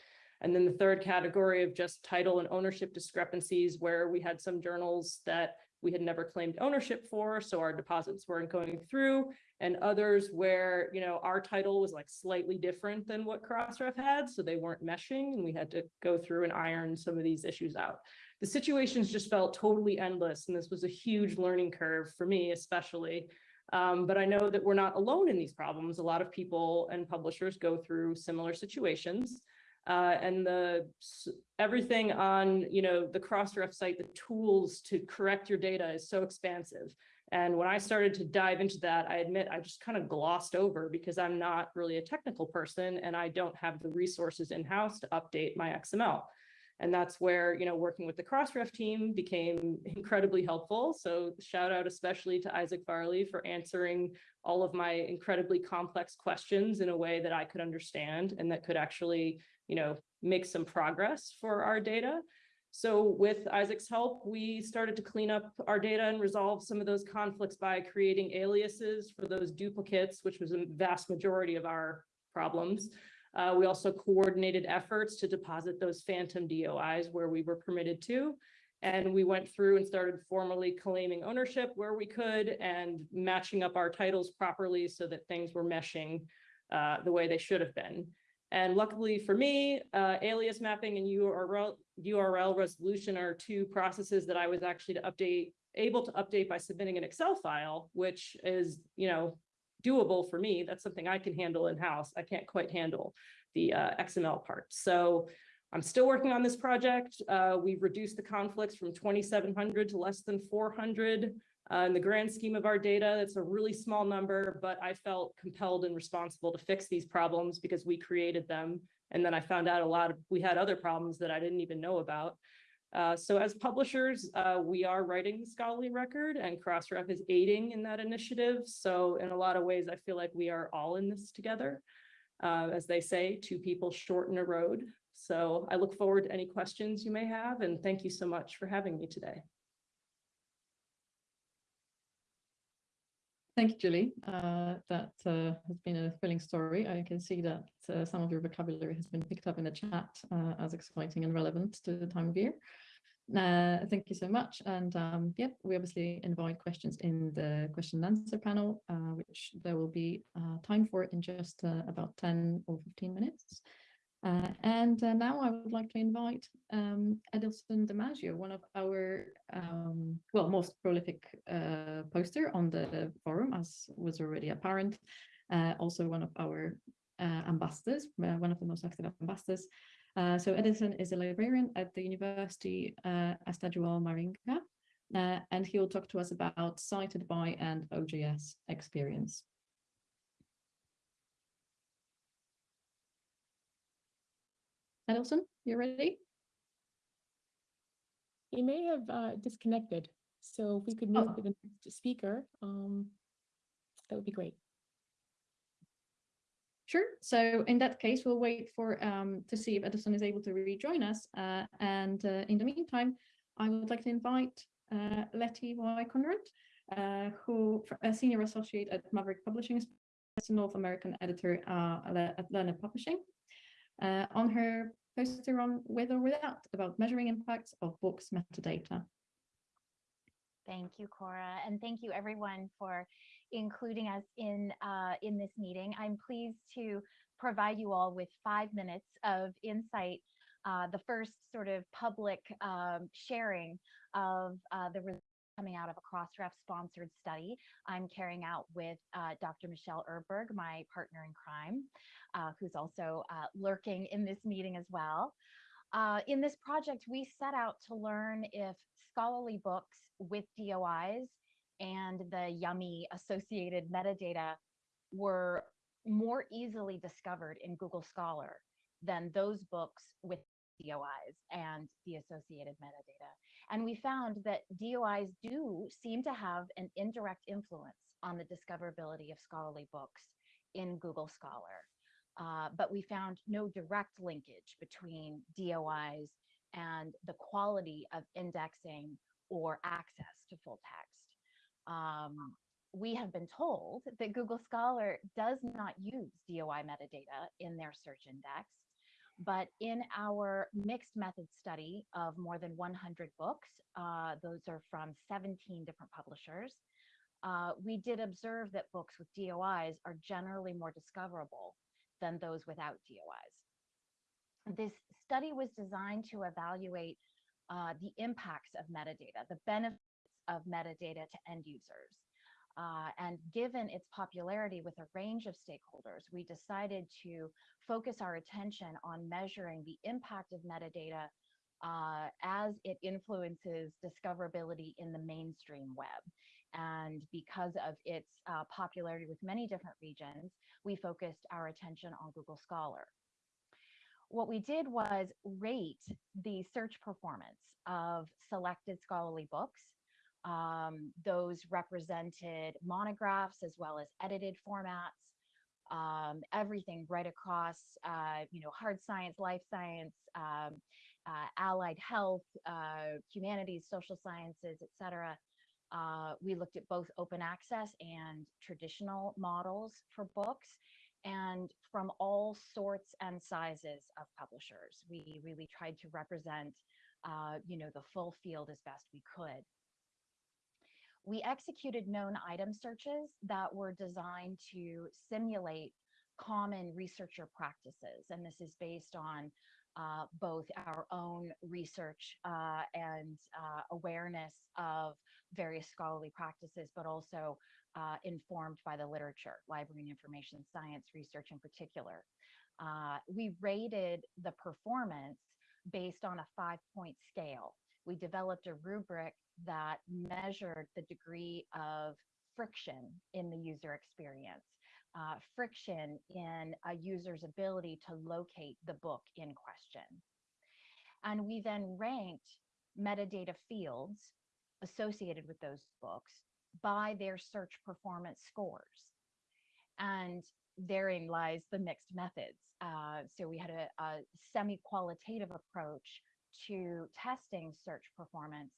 And then the third category of just title and ownership discrepancies where we had some journals that we had never claimed ownership for, so our deposits weren't going through, and others where, you know, our title was like slightly different than what Crossref had, so they weren't meshing, and we had to go through and iron some of these issues out. The situations just felt totally endless, and this was a huge learning curve for me, especially. Um, but I know that we're not alone in these problems. A lot of people and publishers go through similar situations. Uh, and the everything on you know the Crossref site, the tools to correct your data is so expansive. And when I started to dive into that, I admit I just kind of glossed over because I'm not really a technical person and I don't have the resources in-house to update my XML. And that's where, you know, working with the Crossref team became incredibly helpful. So shout out especially to Isaac Farley for answering all of my incredibly complex questions in a way that I could understand and that could actually, you know, make some progress for our data. So with Isaac's help, we started to clean up our data and resolve some of those conflicts by creating aliases for those duplicates, which was a vast majority of our problems. Uh, we also coordinated efforts to deposit those phantom DOIs where we were permitted to. And we went through and started formally claiming ownership where we could and matching up our titles properly so that things were meshing uh, the way they should have been. And luckily for me, uh, alias mapping and URL, URL resolution are two processes that I was actually to update, able to update by submitting an Excel file, which is, you know, doable for me. That's something I can handle in-house. I can't quite handle the uh, XML part. So I'm still working on this project. Uh, we've reduced the conflicts from 2,700 to less than 400. Uh, in the grand scheme of our data, that's a really small number, but I felt compelled and responsible to fix these problems because we created them. And then I found out a lot of, we had other problems that I didn't even know about. Uh, so as publishers, uh, we are writing the scholarly record and Crossref is aiding in that initiative. So in a lot of ways, I feel like we are all in this together. Uh, as they say, two people shorten a road. So I look forward to any questions you may have, and thank you so much for having me today. Thank you, Julie. Uh, that uh, has been a thrilling story. I can see that some of your vocabulary has been picked up in the chat as exciting and relevant to the time of year. Uh, thank you so much. And um, yep, we obviously invite questions in the question and answer panel, uh, which there will be time for in just about 10 or 15 minutes. Uh, and uh, now I would like to invite um, Edilson Damasio, one of our, um, well, most prolific uh, poster on the forum, as was already apparent, uh, also one of our uh, ambassadors, uh, one of the most active ambassadors. So Edilson is a librarian at the University uh, Estadual Maringa, and he will talk to us about cited by and OJS experience. Edilson, you ready? He may have uh, disconnected. So if we could move Oh. to the next speaker, um, that would be great. Sure. So in that case, we'll wait for um, to see if Edilson is able to rejoin us. Uh, and uh, in the meantime, I would like to invite uh, Lettie Y. Conrad, uh, who a senior associate at Maverick Publishing, is a North American editor uh, at Learned Publishing, uh, on her poster on with or without about measuring impacts of books metadata. Thank you, Kora, and thank you everyone for including us in uh, in this meeting. I'm pleased to provide you all with five minutes of insight, uh, the first sort of public um, sharing of uh, the results coming out of a Crossref sponsored study I'm carrying out with uh, Dr. Michelle Urberg, my partner in crime, uh, who's also uh, lurking in this meeting as well. Uh, in this project, we set out to learn if scholarly books with DOIs and the yummy associated metadata were more easily discovered in Google Scholar than those books with DOIs and the associated metadata. And we found that DOIs do seem to have an indirect influence on the discoverability of scholarly books in Google Scholar. Uh, but we found no direct linkage between DOIs and the quality of indexing or access to full text. Um, we have been told that Google Scholar does not use DOI metadata in their search index, but in our mixed method study of more than 100 books, uh, those are from 17 different publishers, uh, we did observe that books with DOIs are generally more discoverable than those without DOIs. This study was designed to evaluate uh, the impacts of metadata, the benefits of metadata to end users. Uh, and given its popularity with a range of stakeholders, we decided to focus our attention on measuring the impact of metadata uh, as it influences discoverability in the mainstream web. And because of its uh, popularity with many different regions, we focused our attention on Google Scholar. What we did was rate the search performance of selected scholarly books um, those represented monographs as well as edited formats, um, everything right across, uh, you know, hard science, life science, um, uh, allied health, uh, humanities, social sciences, etc. Uh, we looked at both open access and traditional models for books and from all sorts and sizes of publishers. We really tried to represent uh, you know, the full field as best we could. We executed known item searches that were designed to simulate common researcher practices. And this is based on uh, both our own research uh, and uh, awareness of various scholarly practices, but also uh, informed by the literature, library and information science research in particular. Uh, we rated the performance based on a five point scale. We developed a rubric that measured the degree of friction in the user experience, uh, friction in a user's ability to locate the book in question. And we then ranked metadata fields associated with those books by their search performance scores. And therein lies the mixed methods. Uh, so we had a, a semi-qualitative approach to testing search performance,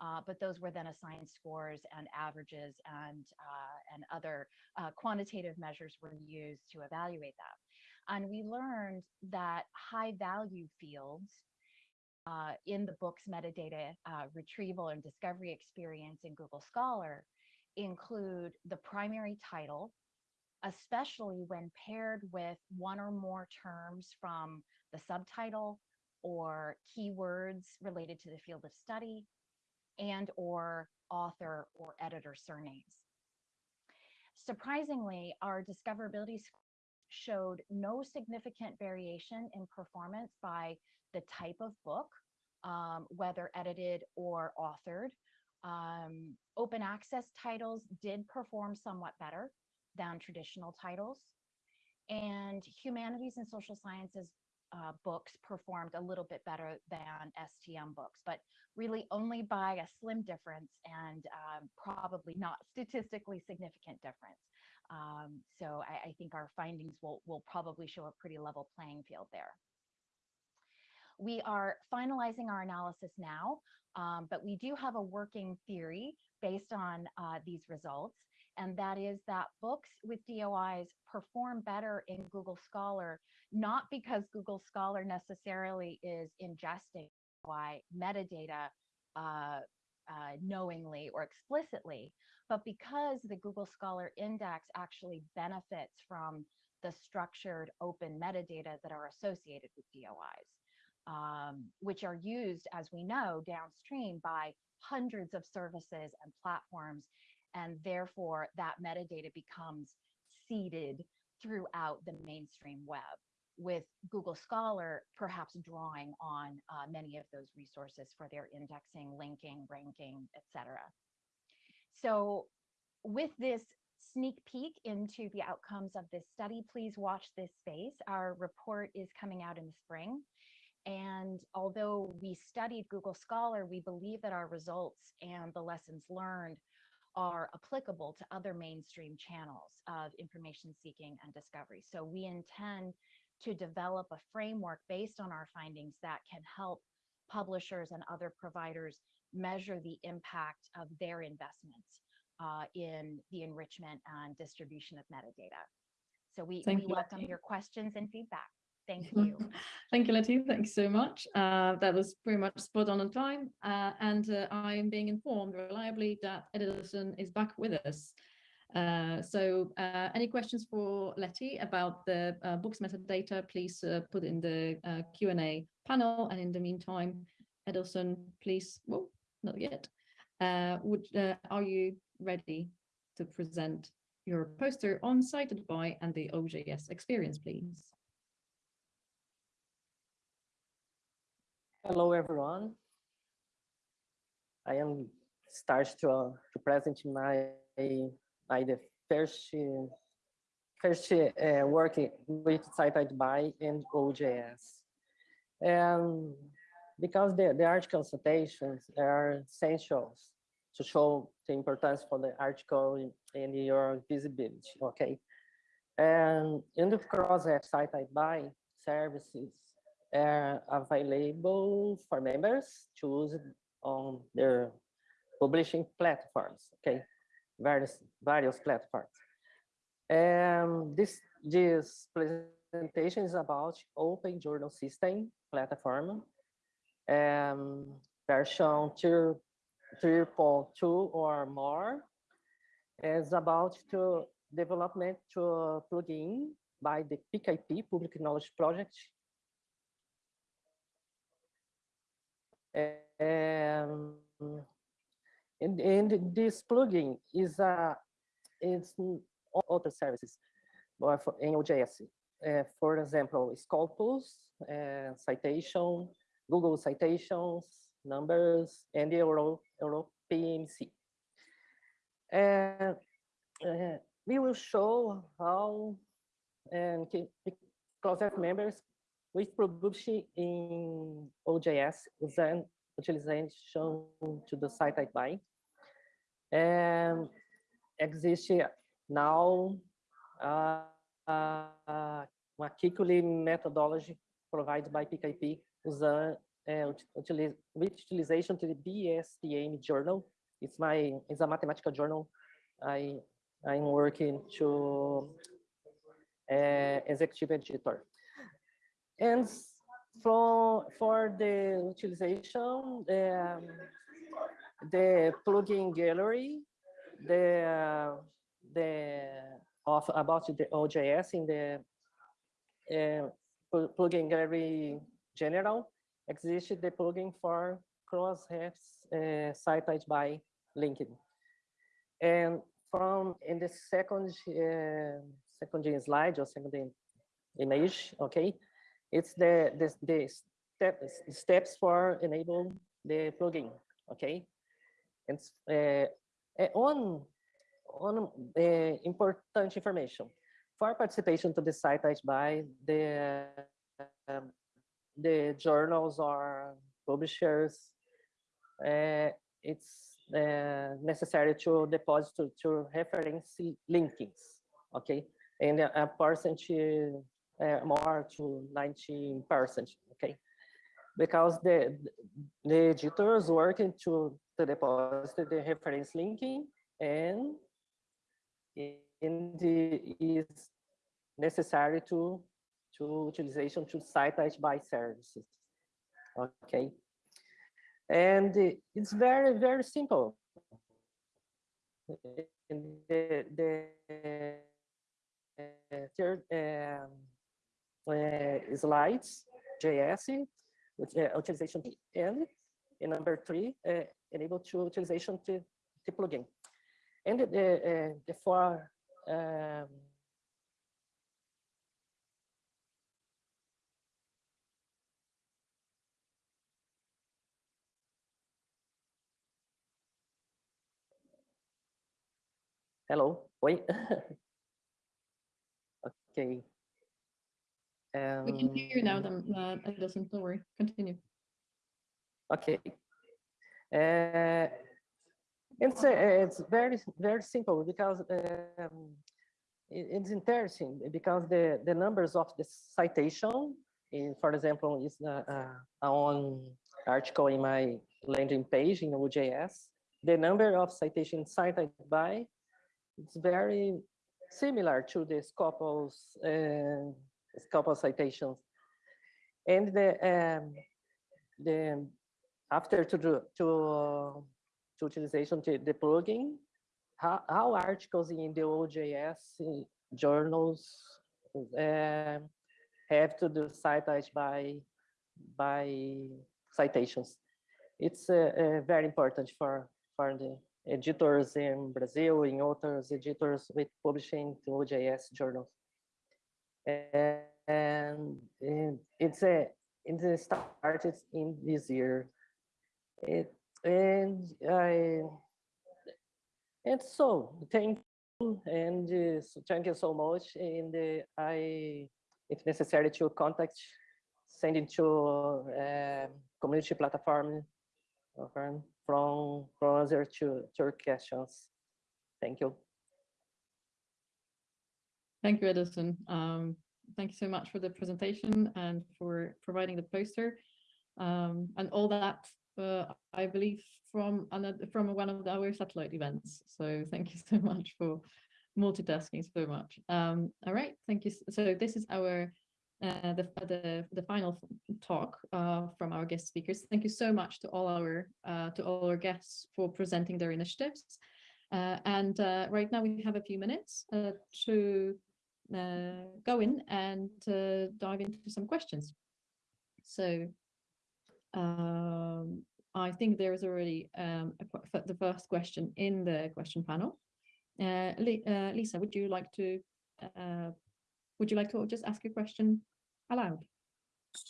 uh, but those were then assigned scores and averages and, uh, and other uh, quantitative measures were used to evaluate that. And we learned that high value fields uh, in the book's metadata uh, retrieval and discovery experience in Google Scholar include the primary title, especially when paired with one or more terms from the subtitle or keywords related to the field of study and or author or editor surnames. Surprisingly, our discoverability showed no significant variation in performance by the type of book, um, whether edited or authored. Um, open access titles did perform somewhat better than traditional titles. And humanities and social sciences uh, books performed a little bit better than STM books, but really only by a slim difference and um, probably not statistically significant difference. Um, so I, I think our findings will, will probably show a pretty level playing field there. We are finalizing our analysis now, um, but we do have a working theory based on uh, these results, and that is that books with DOIs perform better in Google Scholar, not because Google Scholar necessarily is ingesting DOI metadata uh, uh, knowingly or explicitly, but because the Google Scholar Index actually benefits from the structured open metadata that are associated with DOIs um, which are used, as we know, downstream by hundreds of services and platforms. And therefore, that metadata becomes seeded throughout the mainstream web, with Google Scholar perhaps drawing on uh, many of those resources for their indexing, linking, ranking, etc. So with this sneak peek into the outcomes of this study, please watch this space. Our report is coming out in the spring. And although we studied Google Scholar, we believe that our results and the lessons learned are applicable to other mainstream channels of information seeking and discovery. So we intend to develop a framework based on our findings that can help publishers and other providers measure the impact of their investments uh, in the enrichment and distribution of metadata. So we, we you, welcome Lettie. your questions and feedback. Thank [laughs] you. Thank you, Lettie. Thank you so much. Uh, that was pretty much spot on on time. Uh, and uh, I'm being informed reliably that Edilson is back with us. Uh, so uh, any questions for Lettie about the uh, books metadata, please uh, put in the uh, Q&A panel. And in the meantime, Edilson, please, well, not yet. Would Are you ready to present your poster on Cited by and the OJS experience, please? Hello, everyone. I am start to, uh, to present my my the first uh, first uh, work with cited by and OJS, and because the the article citations are essentials to show the importance for the article and your visibility. Okay, and in the cross cited by services are available for members to use on their publishing platforms, okay? Various, various platforms. This, this presentation is about Open Journal System platform. um, version 2 3.2 or more is about to development to plugin by the PKP, Public Knowledge Project. And, and this plugin is a it's other services but for in OJS. Uh, for example, Scopus, uh, citation, Google citations, numbers, and the Euro, Euro PMC. And uh, we will show how and project members with production in OJS using utilization to the cited by. And existe now uh, uh, uma Kikuli methodology provided by PKP using uh, utilize, with utilization to the BSTM journal. It's my it's a mathematical journal. I I'm working to uh, executive editor. And for for the utilization, um, the plugin gallery, the uh, the of about the OJS in the uh, plugin gallery general exists the plugin for Crossref's uh, cited by linking. And from in the second uh, second slide or second image, okay, it's the the, the step, steps for enable the plugin, okay. And uh, uh, on on uh, important information. For participation to the site by the um, the journals or publishers it's uh, necessary to deposit to, to reference linkings okay? And a, a percent uh, more to 19 percent okay? Because the the editors working to, to deposit the reference linking and in the is necessary to to utilization to site by services okay? And it's very very simple. In the, the uh, third um, uh, slides js which uh, utilization and in number three uh, enable to utilization to the plugin and the uh, the four um, hello? Wait [laughs] okay. We can hear you now, um, then, uh, Edilson, don't worry, continue. Okay. Uh, it's uh, it's very very simple because um, it- it's interesting because the the numbers of the citation, in, for example, is uh, uh, on article in my landing page in OJS. The number of citations cited by it's very similar to the Scopus uh, Scopus citations, and the um, the after to do to uh, to utilization to the plugin, how, how articles in the OJS journals uh, have to do cited by by citations. It's uh, very important for for the editors in Brazil, in authors, editors with publishing to OJS journals. And, and it's a it started in this year. It and I and so thank you and uh, so thank you so much. And uh, I, if necessary, to contact, send it to uh, community platform from from to to your questions. Thank you. Thank you, Edilson. Um, thank you so much for the presentation and for providing the poster. Um, and all that, uh, I believe, from another from one of our satellite events. So thank you [laughs] so much for multitasking so much. Um, all right, thank you. So this is our uh, the, the, the final talk uh, from our guest speakers. Thank you so much to all our uh, to all our guests for presenting their initiatives. Uh, and uh, right now we have a few minutes uh, to go in and dive into some questions. So um, I think there's already um, a, the first question in the question panel. Uh, uh, Lisa, would you like to uh, would you like to just ask your question aloud?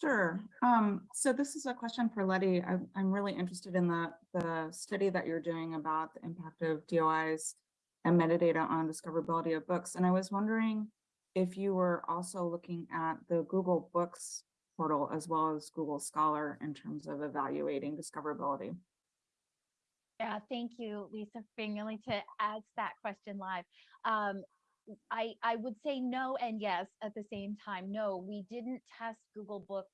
Sure. Um, so this is a question for Lettie. I'm, I'm really interested in the, the study that you're doing about the impact of DOIs and metadata on discoverability of books. And I was wondering if you were also looking at the Google Books portal as well as Google Scholar in terms of evaluating discoverability. Yeah, thank you, Lisa, for to ask that question live. Um, I, I would say no and yes at the same time. No, we didn't test Google Books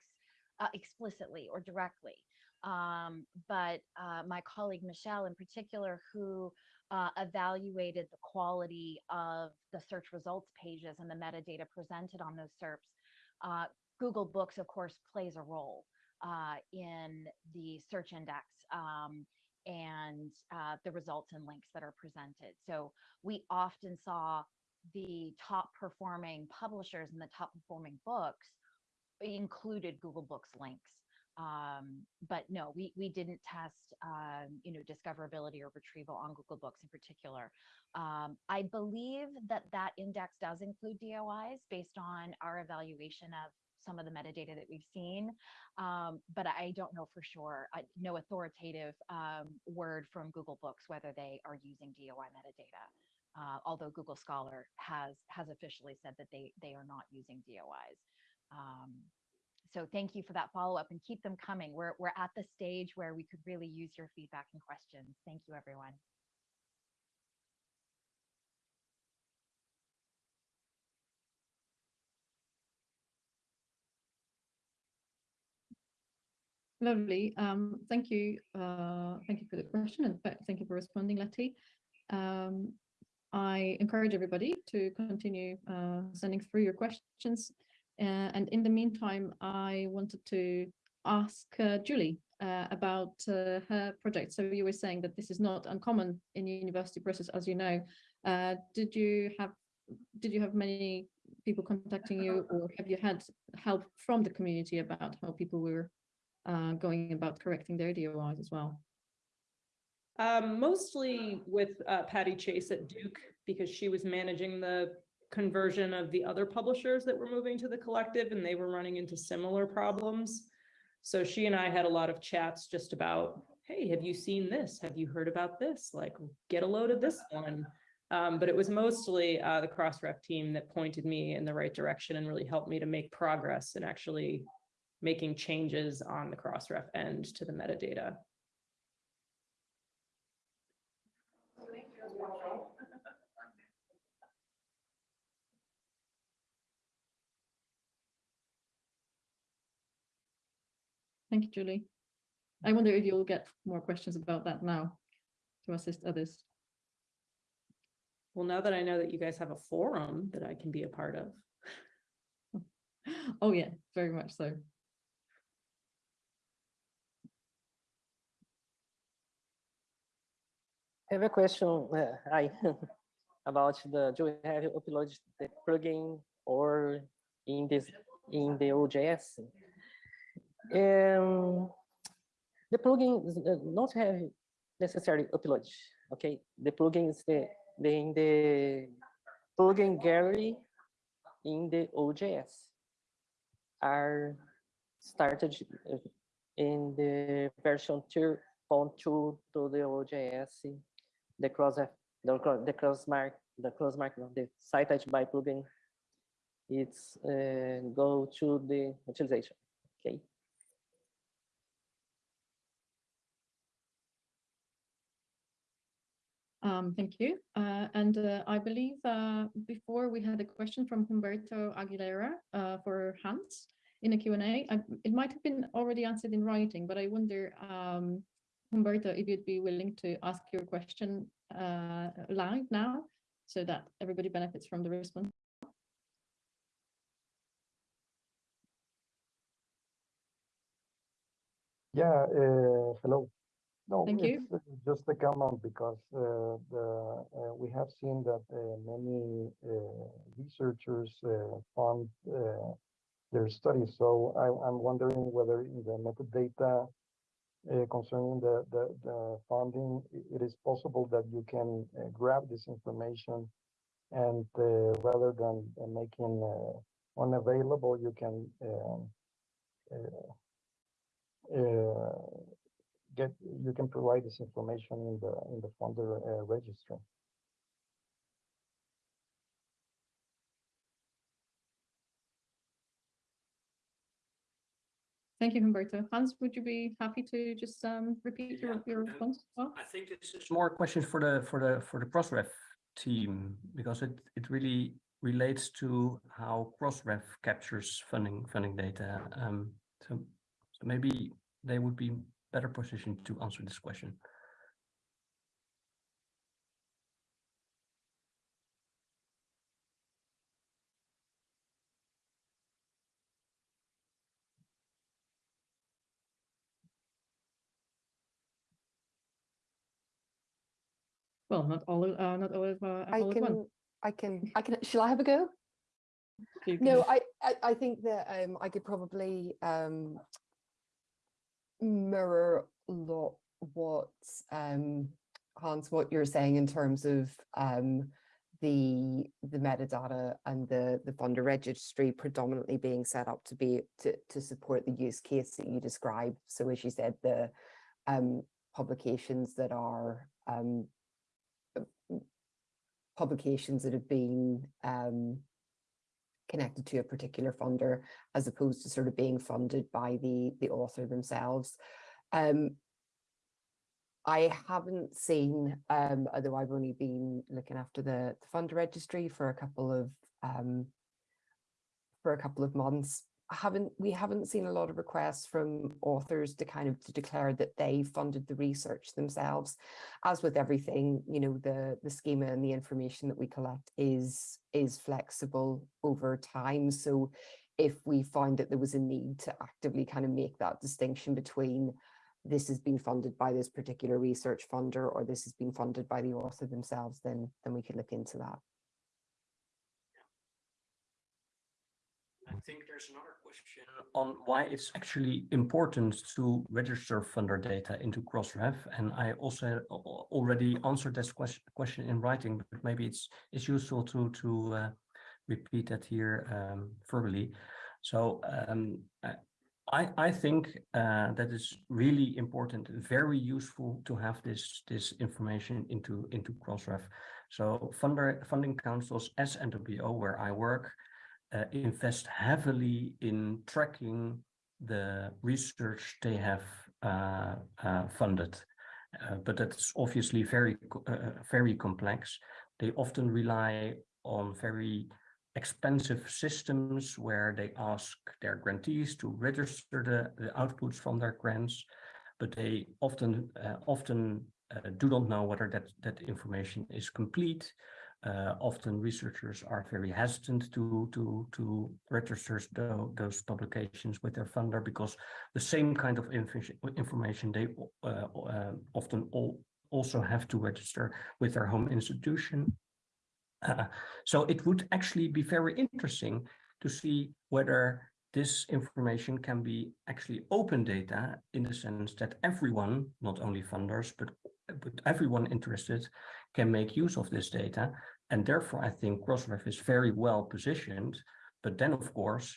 uh, explicitly or directly. Um, but uh, my colleague Michelle in particular, who uh, evaluated the quality of the search results pages and the metadata presented on those SERPs, uh, Google Books, of course, plays a role uh, in the search index. Um, and uh, the results and links that are presented. So we often saw the top performing publishers and the top performing books included Google Books links. Um, but no, we, we didn't test, um, you know, discoverability or retrieval on Google Books in particular. Um, I believe that that index does include DOIs based on our evaluation of some of the metadata that we've seen, um, but I don't know for sure. I, no authoritative um, word from Google Books whether they are using DOI metadata. Uh, although Google Scholar has has officially said that they they are not using DOIs. Um, so thank you for that follow up and keep them coming. We're we're at the stage where we could really use your feedback and questions. Thank you, everyone. Lovely. Um, thank you. Uh, thank you for the question and thank you for responding, Lettie. Um, I encourage everybody to continue uh, sending through your questions. Uh, and in the meantime, I wanted to ask uh, Julie uh, about uh, her project. So you were saying that this is not uncommon in university process, as you know. Did you have did you have many people contacting you, or have you had help from the community about how people were uh, going about correcting their DOIs as well? Um, mostly with uh, Patty Chase at Duke, because she was managing the conversion of the other publishers that were moving to the collective and they were running into similar problems. So she and I had a lot of chats just about, hey, have you seen this? Have you heard about this? Like, get a load of this one. Um, but it was mostly uh, the Crossref team that pointed me in the right direction and really helped me to make progress and actually making changes on the Crossref end to the metadata. Thank you, Julie. I wonder if you'll get more questions about that now to assist others. Well, now that I know that you guys have a forum that I can be a part of. Oh, yeah, very much so. I have a question, uh, [laughs] about the, do you have uploaded the plugin or in this, in the OJS? Um, the plugin is, uh, not have necessarily upload, okay? The plugin is the, the, in the plugin gallery in the OJS are started uh, in the version 2.2 to the OJS the cross the the cross mark the cross mark of the cited by plugin it's uh, go to the utilization okay Um, thank you. Uh, and uh, I believe uh, before we had a question from Humberto Aguilera uh, for Hans in a Q&A. It might have been already answered in writing, but I wonder, um, Humberto, if you'd be willing to ask your question uh, live now so that everybody benefits from the response. Yeah, uh, hello. No, Thank you. Uh, just a comment because uh, the, uh, we have seen that uh, many researchers fund their studies. So I, I'm wondering whether in the metadata concerning the, the the funding, it is possible that you can uh, grab this information and uh, rather than uh, making uh, unavailable, you can um, uh, uh, get, you can provide this information in the, in the funder uh, registry. Thank you, Humberto. Hans, would you be happy to just um, repeat your, your response? as well? I think this is more questions for the for the for the Crossref team because it it really relates to how Crossref captures funding funding data. Um, so so maybe they would be better positioned to answer this question. Well, not all, of- uh, not all, of, uh, I all at once. can, I can, I can, shall I have a go? No, I, I, I think that um, I could probably um, mirror a lot what um, Hans, what you're saying in terms of um, the the metadata and the the funder registry predominantly being set up to be to to support the use case that you describe. So as you said, the um, publications that are um, publications that have been um, connected to a particular funder as opposed to sort of being funded by the the author themselves. Um, I haven't seen, um, although I've only been looking after the, the funder registry for a couple of um, for a couple of months. Haven't we haven't seen a lot of requests from authors to kind of to declare that they funded the research themselves. As with everything, you know, the the schema and the information that we collect is is flexible over time. So if we find that there was a need to actively kind of make that distinction between this has been funded by this particular research funder or this has been funded by the author themselves, then then we could look into that. I think there's another question on why it's actually important to register funder data into Crossref. And I also al- al- already answered this question, question in writing, but maybe it's it's useful to to uh, repeat that here um, verbally. So um, I, I I think uh, that is really important, very useful to have this this information into into Crossref. So funder funding councils as NWO, where I work, uh, invest heavily in tracking the research they have uh, uh, funded. Uh, but that's obviously very, uh, very complex. They often rely on very expensive systems where they ask their grantees to register the, the outputs from their grants, but they often uh, often uh, do not know whether that, that information is complete. Uh, often researchers are very hesitant to to to register tho- those publications with their funder because the same kind of infi- information they uh, uh, often all also have to register with their home institution. Uh, so it would actually be very interesting to see whether this information can be actually open data in the sense that everyone, not only funders, but, but everyone interested can make use of this data. And therefore, I think Crossref is very well positioned. But then, of course,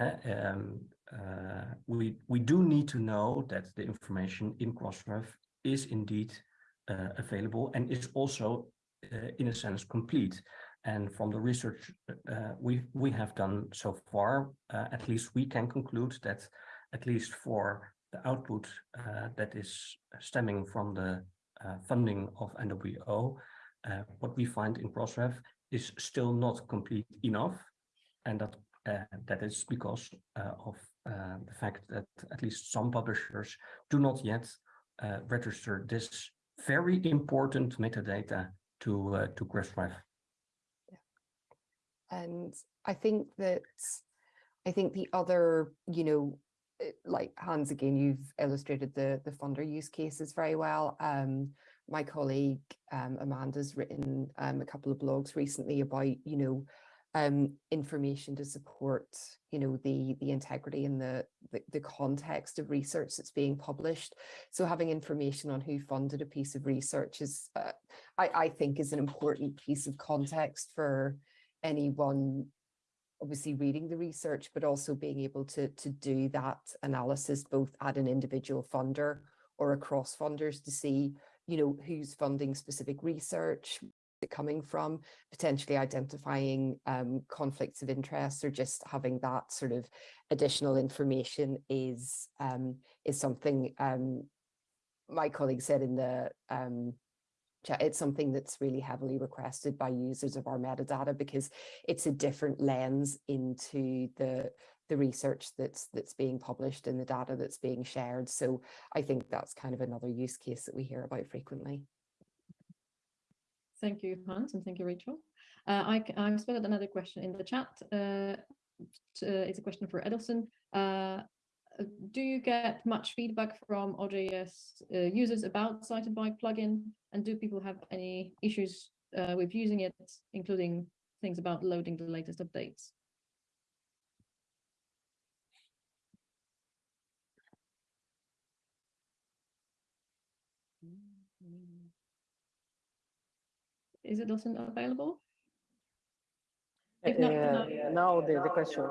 uh, um, uh, we, we do need to know that the information in Crossref is indeed uh, available and is also, uh, in a sense, complete. And from the research uh, we we have done so far, uh, at least we can conclude that at least for the output that is stemming from the funding of NWO, uh, what we find in Crossref is still not complete enough, and that uh, that is because uh, of uh, the fact that at least some publishers do not yet uh, register this very important metadata to uh, to Crossref. And I think that I think the other, you know, like Hans, again, you've illustrated the the funder use cases very well. Um, my colleague um, Amanda's written um, a couple of blogs recently about, you know, um, information to support, you know, the the integrity and the, the the context of research that's being published. So having information on who funded a piece of research is, uh, I I think, is an important piece of context for anyone obviously reading the research, but also being able to, to do that analysis both at an individual funder or across funders to see, you know, who's funding specific research, coming from, potentially identifying um, conflicts of interest or just having that sort of additional information is um, is something um, my colleague said in the um, it's something that's really heavily requested by users of our metadata because it's a different lens into the the research that's that's being published and the data that's being shared. So I think that's kind of another use case that we hear about frequently. Thank you, Hans, and thank you, Rachel. Uh, i've spotted another question in the chat. Uh, uh, it's a question for Edilson. Uh, do you get much feedback from OJS uh, users about Cited Bike plugin? And do people have any issues uh, with using it, including things about loading the latest updates? Is it also available? If not, then Uh, I- now the, the question.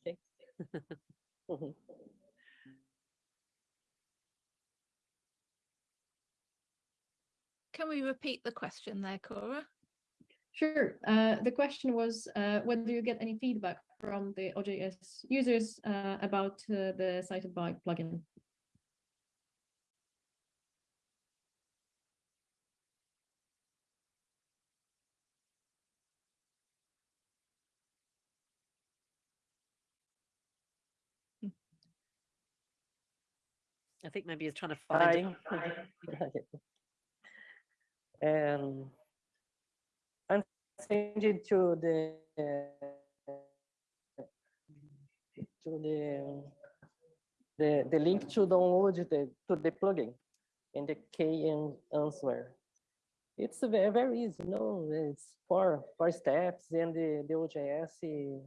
Okay. [laughs] Mhm. Can we repeat the question there, Kora? Sure. Uh, the question was uh, whether you get any feedback from the OJS users uh, about uh, the Cited Bike plugin. I think maybe he's trying to find Hi. it. [laughs] [laughs] And I'm changing to the to the the the link to download the to the plugin in the KN answer. It's very, very easy, no, it's four four steps and the, the OJS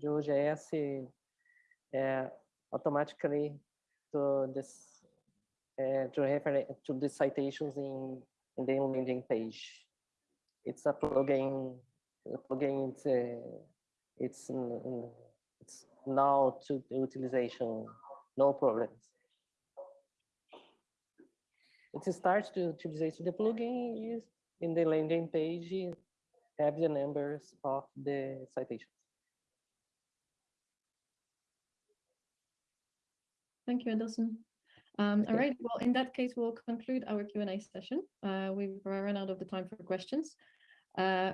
the OJS uh, automatically to this uh, to refer to the citations in in the landing page. It's a plugin. The plugin it's uh, it's it's now to the utilization, no problems. It starts to utilize The plugin is in the landing page have the numbers of the citations. Thank you, Edilson. Um, all right, well, in that case, we'll conclude our Q&A session. Uh, we've run out of the time for questions. Uh,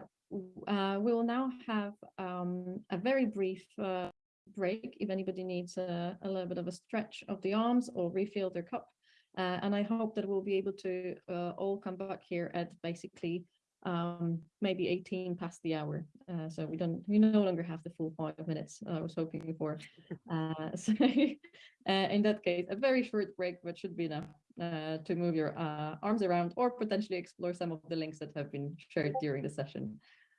uh, we will now have um, a very brief uh, break if anybody needs a, a little bit of a stretch of the arms or refill their cup. Uh, and I hope that we'll be able to uh, all come back here at basically um, maybe 18 past the hour. Uh, so we don't, we no longer have the full five minutes I was hoping for. [laughs] Uh, [laughs] so uh, in that case, a very short break, but should be enough uh, to move your uh, arms around or potentially explore some of the links that have been shared during the session.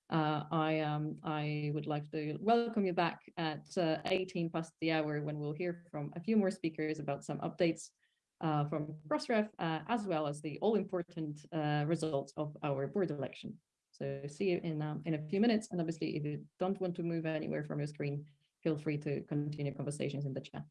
Uh, I um, I would like to welcome you back at uh, 18 past the hour when we'll hear from a few more speakers about some updates uh, from Crossref, uh, as well as the all-important uh, results of our board election. So see you in um, in a few minutes. And obviously, if you don't want to move anywhere from your screen, feel free to continue conversations in the chat.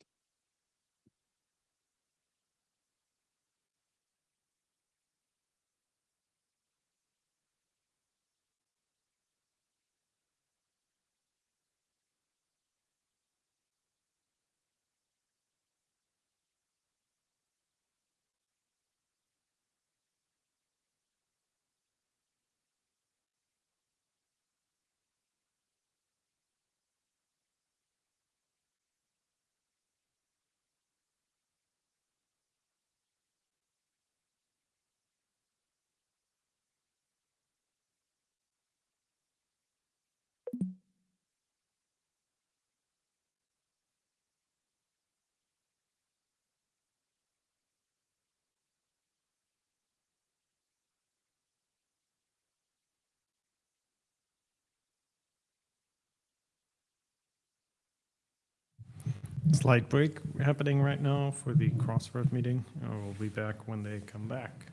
Slight break happening right now for the Crossroad meeting. We'll be back when they come back.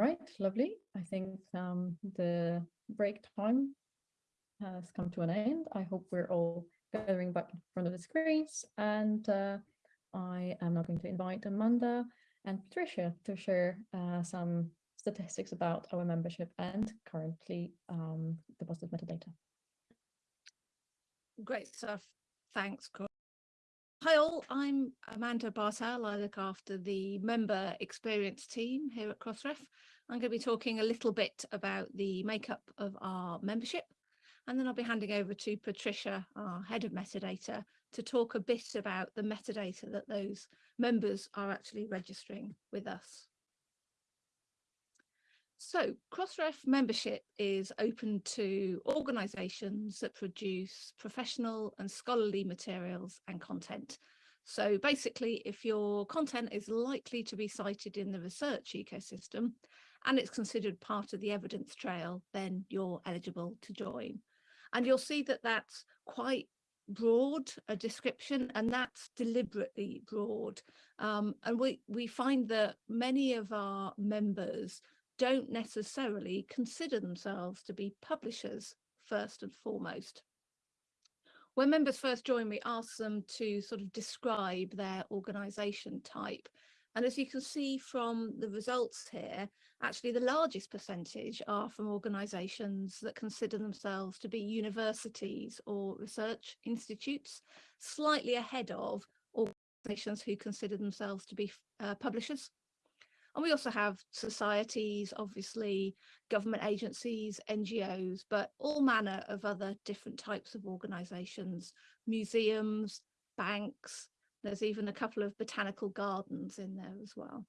Right, lovely. I think um, the break time has come to an end. I hope we're all gathering back in front of the screens and uh, I am now going to invite Amanda and Patricia to share uh, some statistics about our membership and currently um, deposited metadata. Great stuff. Thanks, Cor. Hi all, I'm Amanda Bartell. I look after the member experience team here at Crossref. I'm going to be talking a little bit about the makeup of our membership and then I'll be handing over to Patricia, our head of metadata, to talk a bit about the metadata that those members are actually registering with us. So Crossref membership is open to organisations that produce professional and scholarly materials and content. So basically, if your content is likely to be cited in the research ecosystem and it's considered part of the evidence trail, then you're eligible to join. And you'll see that that's quite broad a description and that's deliberately broad. Um, and we, we find that many of our members don't necessarily consider themselves to be publishers first and foremost. When members first join, we ask them to sort of describe their organisation type. And as you can see from the results here, actually the largest percentage are from organisations that consider themselves to be universities or research institutes, slightly ahead of organisations who consider themselves to be uh, publishers. And we also have societies, obviously, government agencies, NGOs, but all manner of other different types of organisations, museums, banks, there's even a couple of botanical gardens in there as well.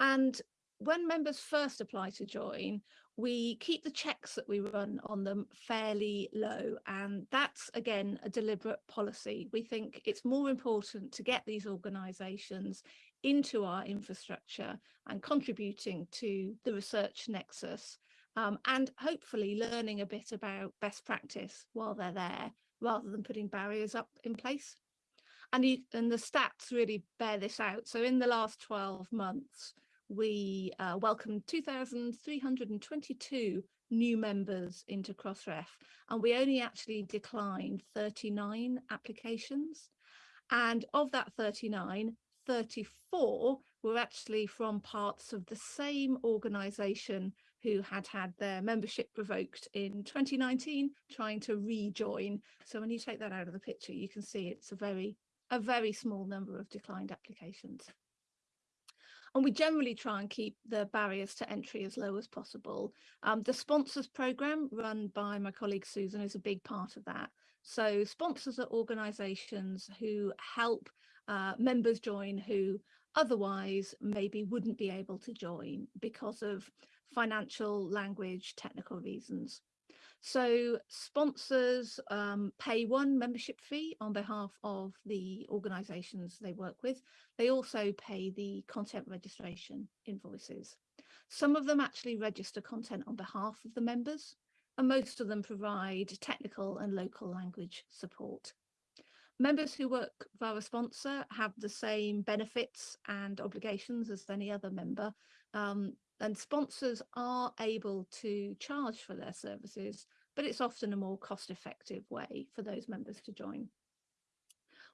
And when members first apply to join, we keep the checks that we run on them fairly low. And that's, again, a deliberate policy. We think it's more important to get these organisations into our infrastructure and contributing to the research nexus um, and hopefully learning a bit about best practice while they're there rather than putting barriers up in place. And, you, and the stats really bear this out. So in the last 12 months, we uh, welcomed 2,322 new members into Crossref, and we only actually declined 39 applications. And of that 39, 34 were actually from parts of the same organisation who had had their membership revoked in 2019, trying to rejoin. So when you take that out of the picture, you can see it's a very, a very small number of declined applications. And we generally try and keep the barriers to entry as low as possible. Um, the sponsors program run by my colleague Susan is a big part of that. So sponsors are organisations who help uh, members join who otherwise maybe wouldn't be able to join because of financial, language, technical reasons. So sponsors um, pay one membership fee on behalf of the organisations they work with. They also pay the content registration invoices. Some of them actually register content on behalf of the members and most of them provide technical and local language support. Members who work via a sponsor have the same benefits and obligations as any other member, um, and sponsors are able to charge for their services, but it's often a more cost-effective way for those members to join.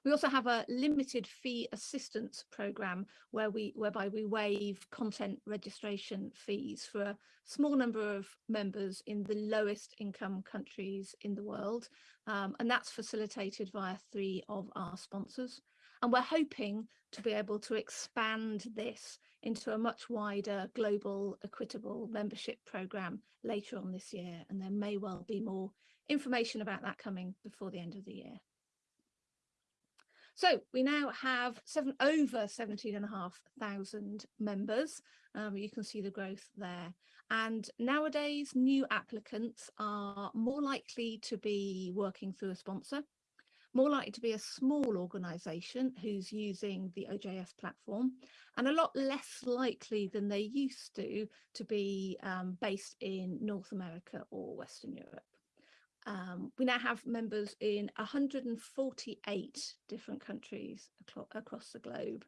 We also have a limited fee assistance program where we whereby we waive content registration fees for a small number of members in the lowest income countries in the world. Um, and that's facilitated via three of our sponsors. And we're hoping to be able to expand this into a much wider global equitable membership program later on this year. And there may well be more information about that coming before the end of the year. So we now have seven over 17 and a half thousand members. Um, you can see the growth there. And nowadays, new applicants are more likely to be working through a sponsor, more likely to be a small organisation who's using the OJS platform, and a lot less likely than they used to to be um, based in North America or Western Europe. Um, we now have members in 148 different countries across the globe.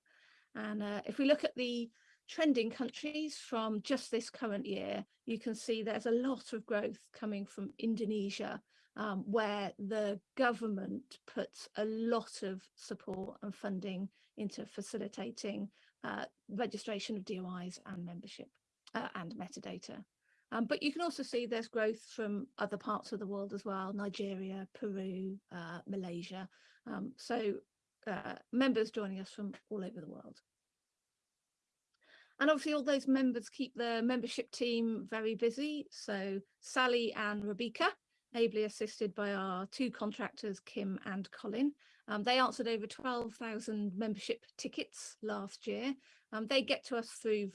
And uh, if we look at the trending countries from just this current year, you can see there's a lot of growth coming from Indonesia, um, where the government puts a lot of support and funding into facilitating uh, registration of DOIs and membership uh, and metadata. Um, but you can also see there's growth from other parts of the world as well, Nigeria, Peru, uh, Malaysia. Um, so uh, members joining us from all over the world. And obviously all those members keep the membership team very busy. So Sally and Rebecca, ably assisted by our two contractors, Kim and Colin. Um, they answered over 12,000 membership tickets last year. Um, they get to us through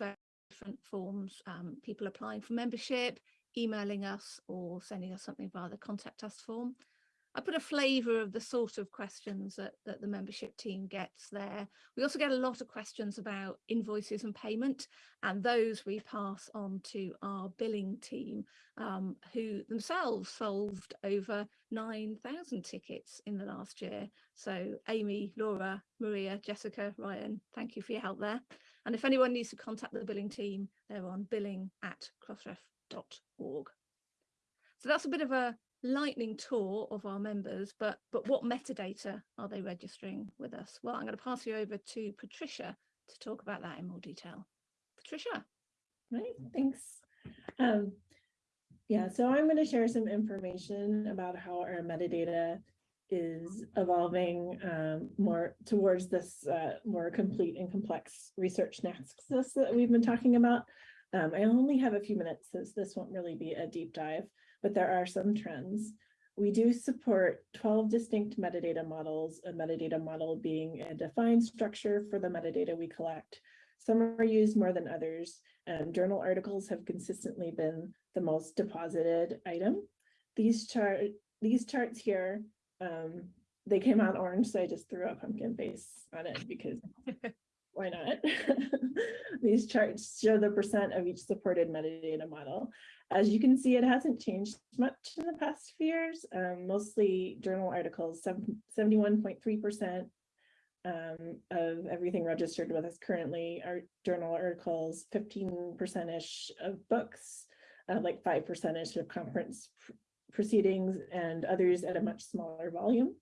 different forms, um, people applying for membership, emailing us or sending us something via the contact us form. I put a flavour of the sort of questions that, that the membership team gets there. We also get a lot of questions about invoices and payment and those we pass on to our billing team um, who themselves solved over 9,000 tickets in the last year. So Amy, Laura, Maria, Jessica, Ryan, thank you for your help there. And if anyone needs to contact the billing team, they're on billing at crossref.org. So that's a bit of a lightning tour of our members, but, but what metadata are they registering with us? Well, I'm going to pass you over to Patricia to talk about that in more detail. Patricia. Right, thanks. Um, yeah, so I'm going to share some information about how our metadata is evolving um, more towards this uh, more complete and complex research nexus that we've been talking about. Um, I only have a few minutes, so this won't really be a deep dive, but there are some trends. We do support 12 distinct metadata models, a metadata model being a defined structure for the metadata we collect. Some are used more than others. Um, journal articles have consistently been the most deposited item. These chart these charts here um, they came out orange, so I just threw a pumpkin face on it because [laughs] why not? [laughs] These charts show the percent of each supported metadata model. As you can see, it hasn't changed much in the past few years. Um, mostly journal articles, 71.3% um, of everything registered with us currently are journal articles, 15%-ish of books, uh, like 5%-ish of conference proceedings and others at a much smaller volume.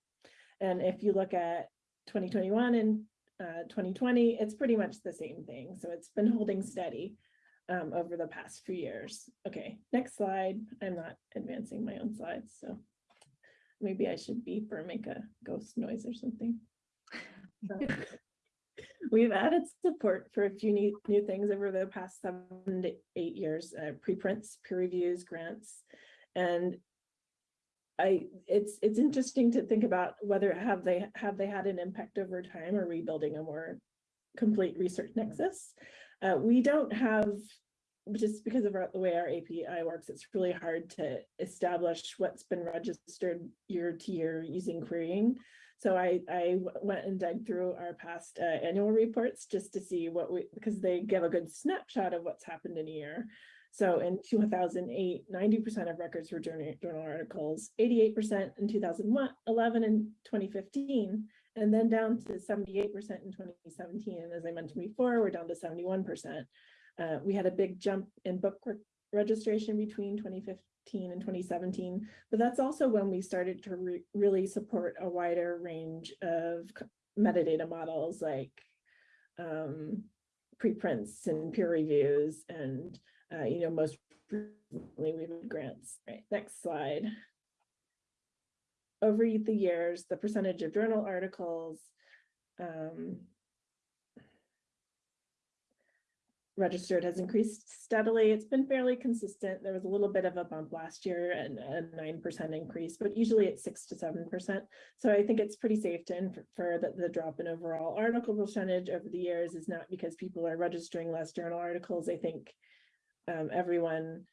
And if you look at 2021 and uh, 2020, it's pretty much the same thing. So it's been holding steady um, over the past few years. Okay, next slide. I'm not advancing my own slides, so maybe I should beep or make a ghost noise or something. [laughs] We've added support for a few new, new things over the past seven to eight years, uh, preprints, peer reviews, grants. And I, it's, it's interesting to think about whether have they, have they had an impact over time or rebuilding a more complete research nexus? Uh, we don't have, just because of our, the way our API works, it's really hard to establish what's been registered year to year using querying. So I, I went and dug through our past uh, annual reports just to see what we, because they give a good snapshot of what's happened in a year. So in 2008, 90% of records were journal, articles, 88% in 2011 and 2015, and then down to 78% in 2017. And as I mentioned before, we're down to 71%. Uh, we had a big jump in book re registration between 2015 and 2017, but that's also when we started to re really support a wider range of metadata models like um, preprints and peer reviews and uh, you know, most recently we've had grants. Right, next slide. Over the years, the percentage of journal articles um, registered has increased steadily. It's been fairly consistent. There was a little bit of a bump last year and a 9% increase, but usually it's six to 7%. So I think it's pretty safe to infer that the drop in overall article percentage over the years is not because people are registering less journal articles. I think um, everyone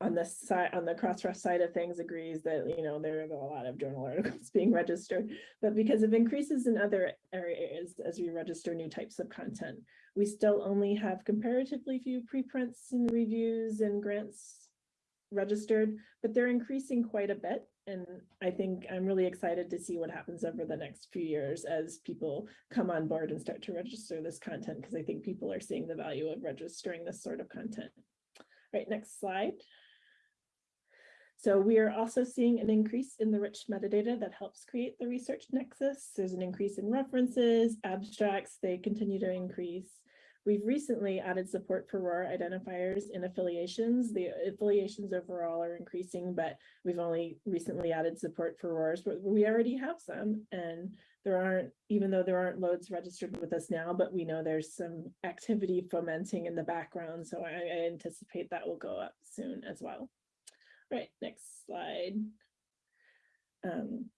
on this side, on the Crossref side of things agrees that, you know, there are a lot of journal [laughs] articles being registered, but because of increases in other areas as we register new types of content, we still only have comparatively few preprints and reviews and grants registered, but they're increasing quite a bit. And I think I'm really excited to see what happens over the next few years as people come on board and start to register this content, because I think people are seeing the value of registering this sort of content. Right, next slide. So we are also seeing an increase in the rich metadata that helps create the research nexus. There's an increase in references, abstracts, they continue to increase. We've recently added support for ROR identifiers in affiliations. The affiliations overall are increasing, but we've only recently added support for RORs, but we already have some. And there aren't, even though there aren't loads registered with us now, but we know there's some activity fomenting in the background. So I, I anticipate that will go up soon as well. Right, next slide. Um,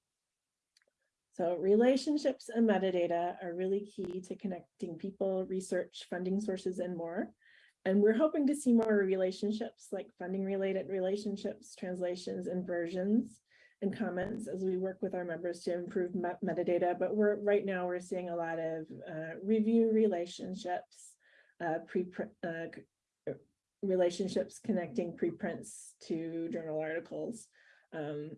so relationships and metadata are really key to connecting people, research, funding sources, and more. And we're hoping to see more relationships like funding related relationships, translations, and versions and comments as we work with our members to improve met metadata. But we're right now we're seeing a lot of uh, review relationships, uh, pre uh, relationships connecting preprints to journal articles um,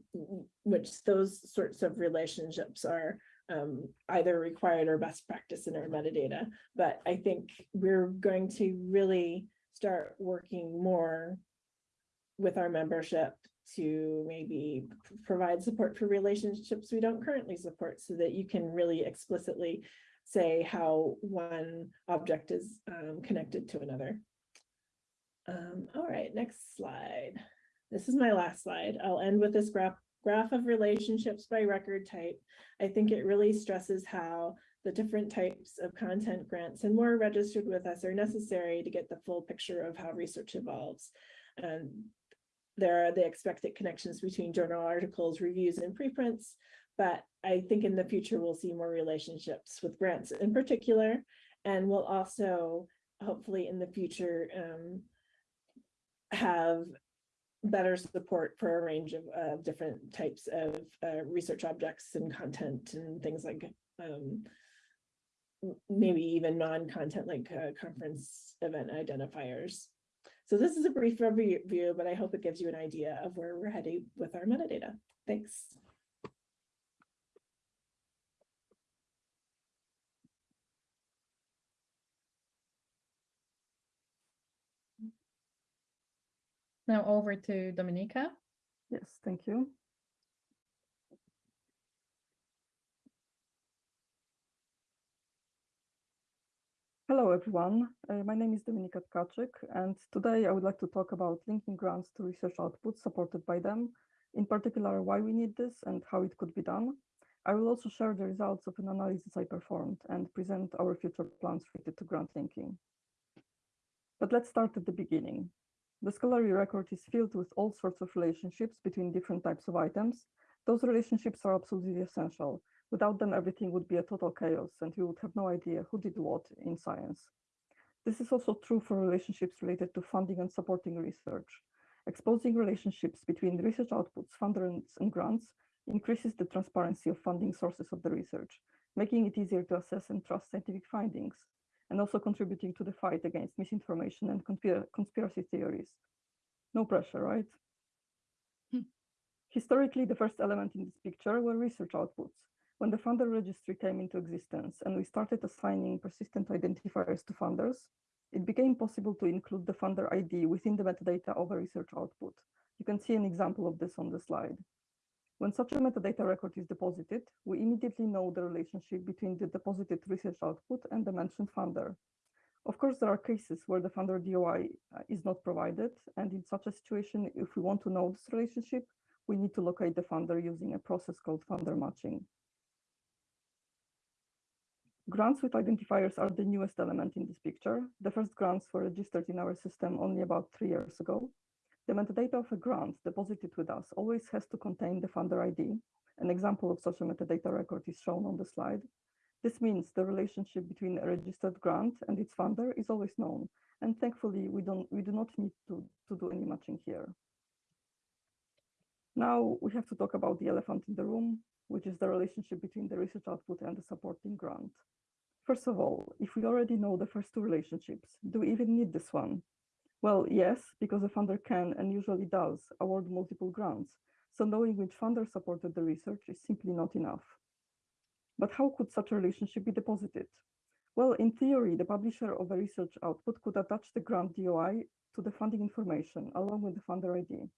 which those sorts of relationships are um, either required or best practice in our metadata. But I think we're going to really start working more with our membership to maybe provide support for relationships we don't currently support so that you can really explicitly say how one object is um, connected to another. Um, all right, next slide. This is my last slide. I'll end with this graph, graph of relationships by record type. I think it really stresses how the different types of content grants and more registered with us are necessary to get the full picture of how research evolves. And there are the expected connections between journal articles, reviews, and preprints, but I think in the future we'll see more relationships with grants in particular, and we'll also hopefully in the future um, have better support for a range of uh, different types of uh, research objects and content and things like um, maybe even non-content like uh, conference event identifiers. So this is a brief review, but I hope it gives you an idea of where we're heading with our metadata. Thanks. Now over to Dominika. Yes, thank you. Hello, everyone. Uh, my name is Dominika Tkaczyk, and today I would like to talk about linking grants to research outputs supported by them, in particular, why we need this and how it could be done. I will also share the results of an analysis I performed and present our future plans related to grant linking. But let's start at the beginning. The scholarly record is filled with all sorts of relationships between different types of items. Those relationships are absolutely essential. Without them, everything would be a total chaos and we would have no idea who did what in science. This is also true for relationships related to funding and supporting research. Exposing relationships between research outputs, funders, and grants increases the transparency of funding sources of the research, making it easier to assess and trust scientific findings, and also contributing to the fight against misinformation and conspira conspiracy theories. No pressure, right? Hmm. Historically, the first element in this picture were research outputs. When the funder registry came into existence and we started assigning persistent identifiers to funders, it became possible to include the funder ID within the metadata of a research output. You can see an example of this on the slide. When such a metadata record is deposited, we immediately know the relationship between the deposited research output and the mentioned funder. Of course, there are cases where the funder DOI uh, is not provided, and in such a situation, if we want to know this relationship, we need to locate the funder using a process called funder matching. Grants with identifiers are the newest element in this picture. The first grants were registered in our system only about three years ago. The metadata of a grant deposited with us always has to contain the funder ID. An example of such a metadata record is shown on the slide. This means the relationship between a registered grant and its funder is always known. And thankfully, we, don't, we do not need to, to do any matching here. Now we have to talk about the elephant in the room, which is the relationship between the research output and the supporting grant. First of all, if we already know the first two relationships, do we even need this one? Well, yes, because a funder can and usually does award multiple grants. So knowing which funder supported the research is simply not enough. But how could such a relationship be deposited? Well, in theory, the publisher of a research output could attach the grant DOI to the funding information along with the funder ID.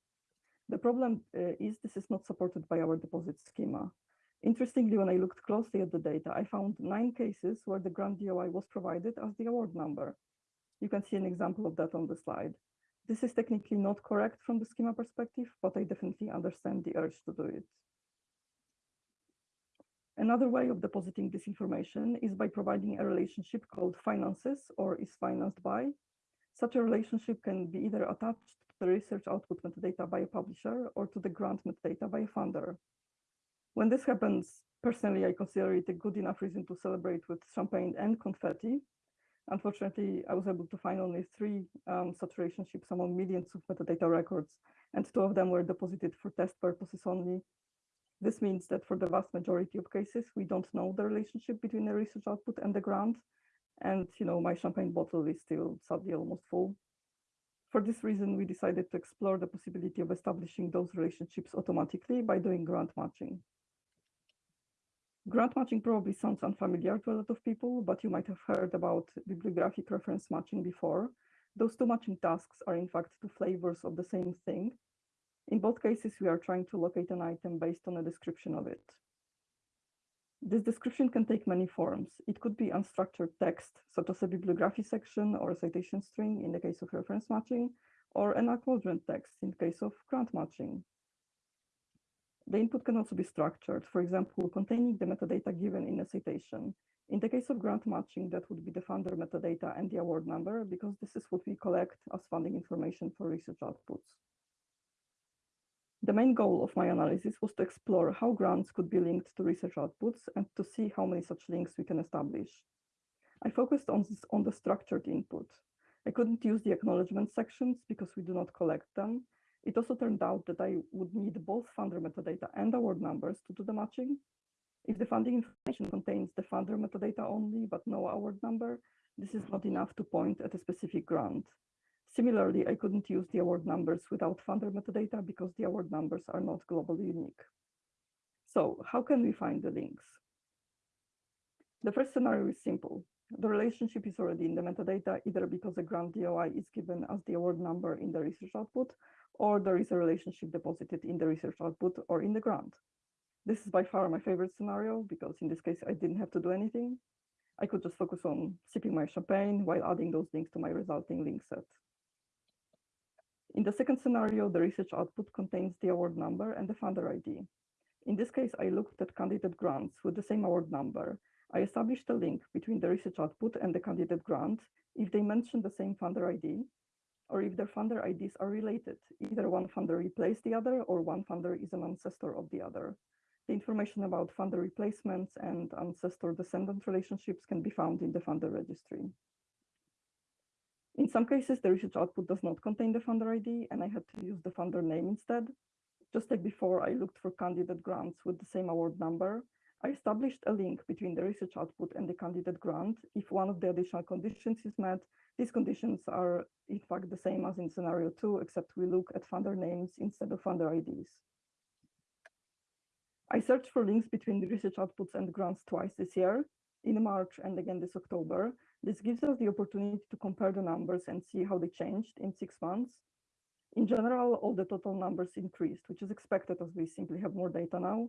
The problem uh, is this is not supported by our deposit schema. Interestingly, when I looked closely at the data, I found nine cases where the grant DOI was provided as the award number. You can see an example of that on the slide. This is technically not correct from the schema perspective, but I definitely understand the urge to do it. Another way of depositing this information is by providing a relationship called finances or is financed by. Such a relationship can be either attached to the research output metadata by a publisher or to the grant metadata by a funder. When this happens, personally, I consider it a good enough reason to celebrate with champagne and confetti, Unfortunately, I was able to find only three um, such relationships among millions of metadata records, and two of them were deposited for test purposes only. This means that for the vast majority of cases, we don't know the relationship between the research output and the grant. And, you know, my champagne bottle is still sadly almost full. For this reason, we decided to explore the possibility of establishing those relationships automatically by doing grant matching. Grant matching probably sounds unfamiliar to a lot of people, but you might have heard about bibliographic reference matching before. Those two matching tasks are in fact two flavors of the same thing. In both cases, we are trying to locate an item based on a description of it. This description can take many forms. It could be unstructured text, such as a bibliography section or a citation string in the case of reference matching, or an acknowledgement text in case of grant matching. The input can also be structured, for example, containing the metadata given in a citation. In the case of grant matching, that would be the funder metadata and the award number, because this is what we collect as funding information for research outputs. The main goal of my analysis was to explore how grants could be linked to research outputs and to see how many such links we can establish. I focused on, this, on the structured input. I couldn't use the acknowledgement sections because we do not collect them, it also turned out that I would need both funder metadata and award numbers to do the matching. If the funding information contains the funder metadata only, but no award number, this is not enough to point at a specific grant. Similarly, I couldn't use the award numbers without funder metadata because the award numbers are not globally unique. So how can we find the links? The first scenario is simple. The relationship is already in the metadata, either because a grant DOI is given as the award number in the research output, or there is a relationship deposited in the research output or in the grant. This is by far my favorite scenario because in this case, I didn't have to do anything. I could just focus on sipping my champagne while adding those links to my resulting link set. In the second scenario, the research output contains the award number and the funder ID. In this case, I looked at candidate grants with the same award number. I established a link between the research output and the candidate grant if they mention the same funder ID, or if their funder IDs are related. Either one funder replaced the other, or one funder is an ancestor of the other. The information about funder replacements and ancestor-descendant relationships can be found in the funder registry. In some cases, the research output does not contain the funder ID, and I had to use the funder name instead. Just like before, I looked for candidate grants with the same award number. I established a link between the research output and the candidate grant. If one of the additional conditions is met, these conditions are in fact the same as in scenario two, except we look at funder names instead of funder IDs. I searched for links between the research outputs and grants twice this year, in March and again this October. This gives us the opportunity to compare the numbers and see how they changed in six months. In general, all the total numbers increased, which is expected as we simply have more data now.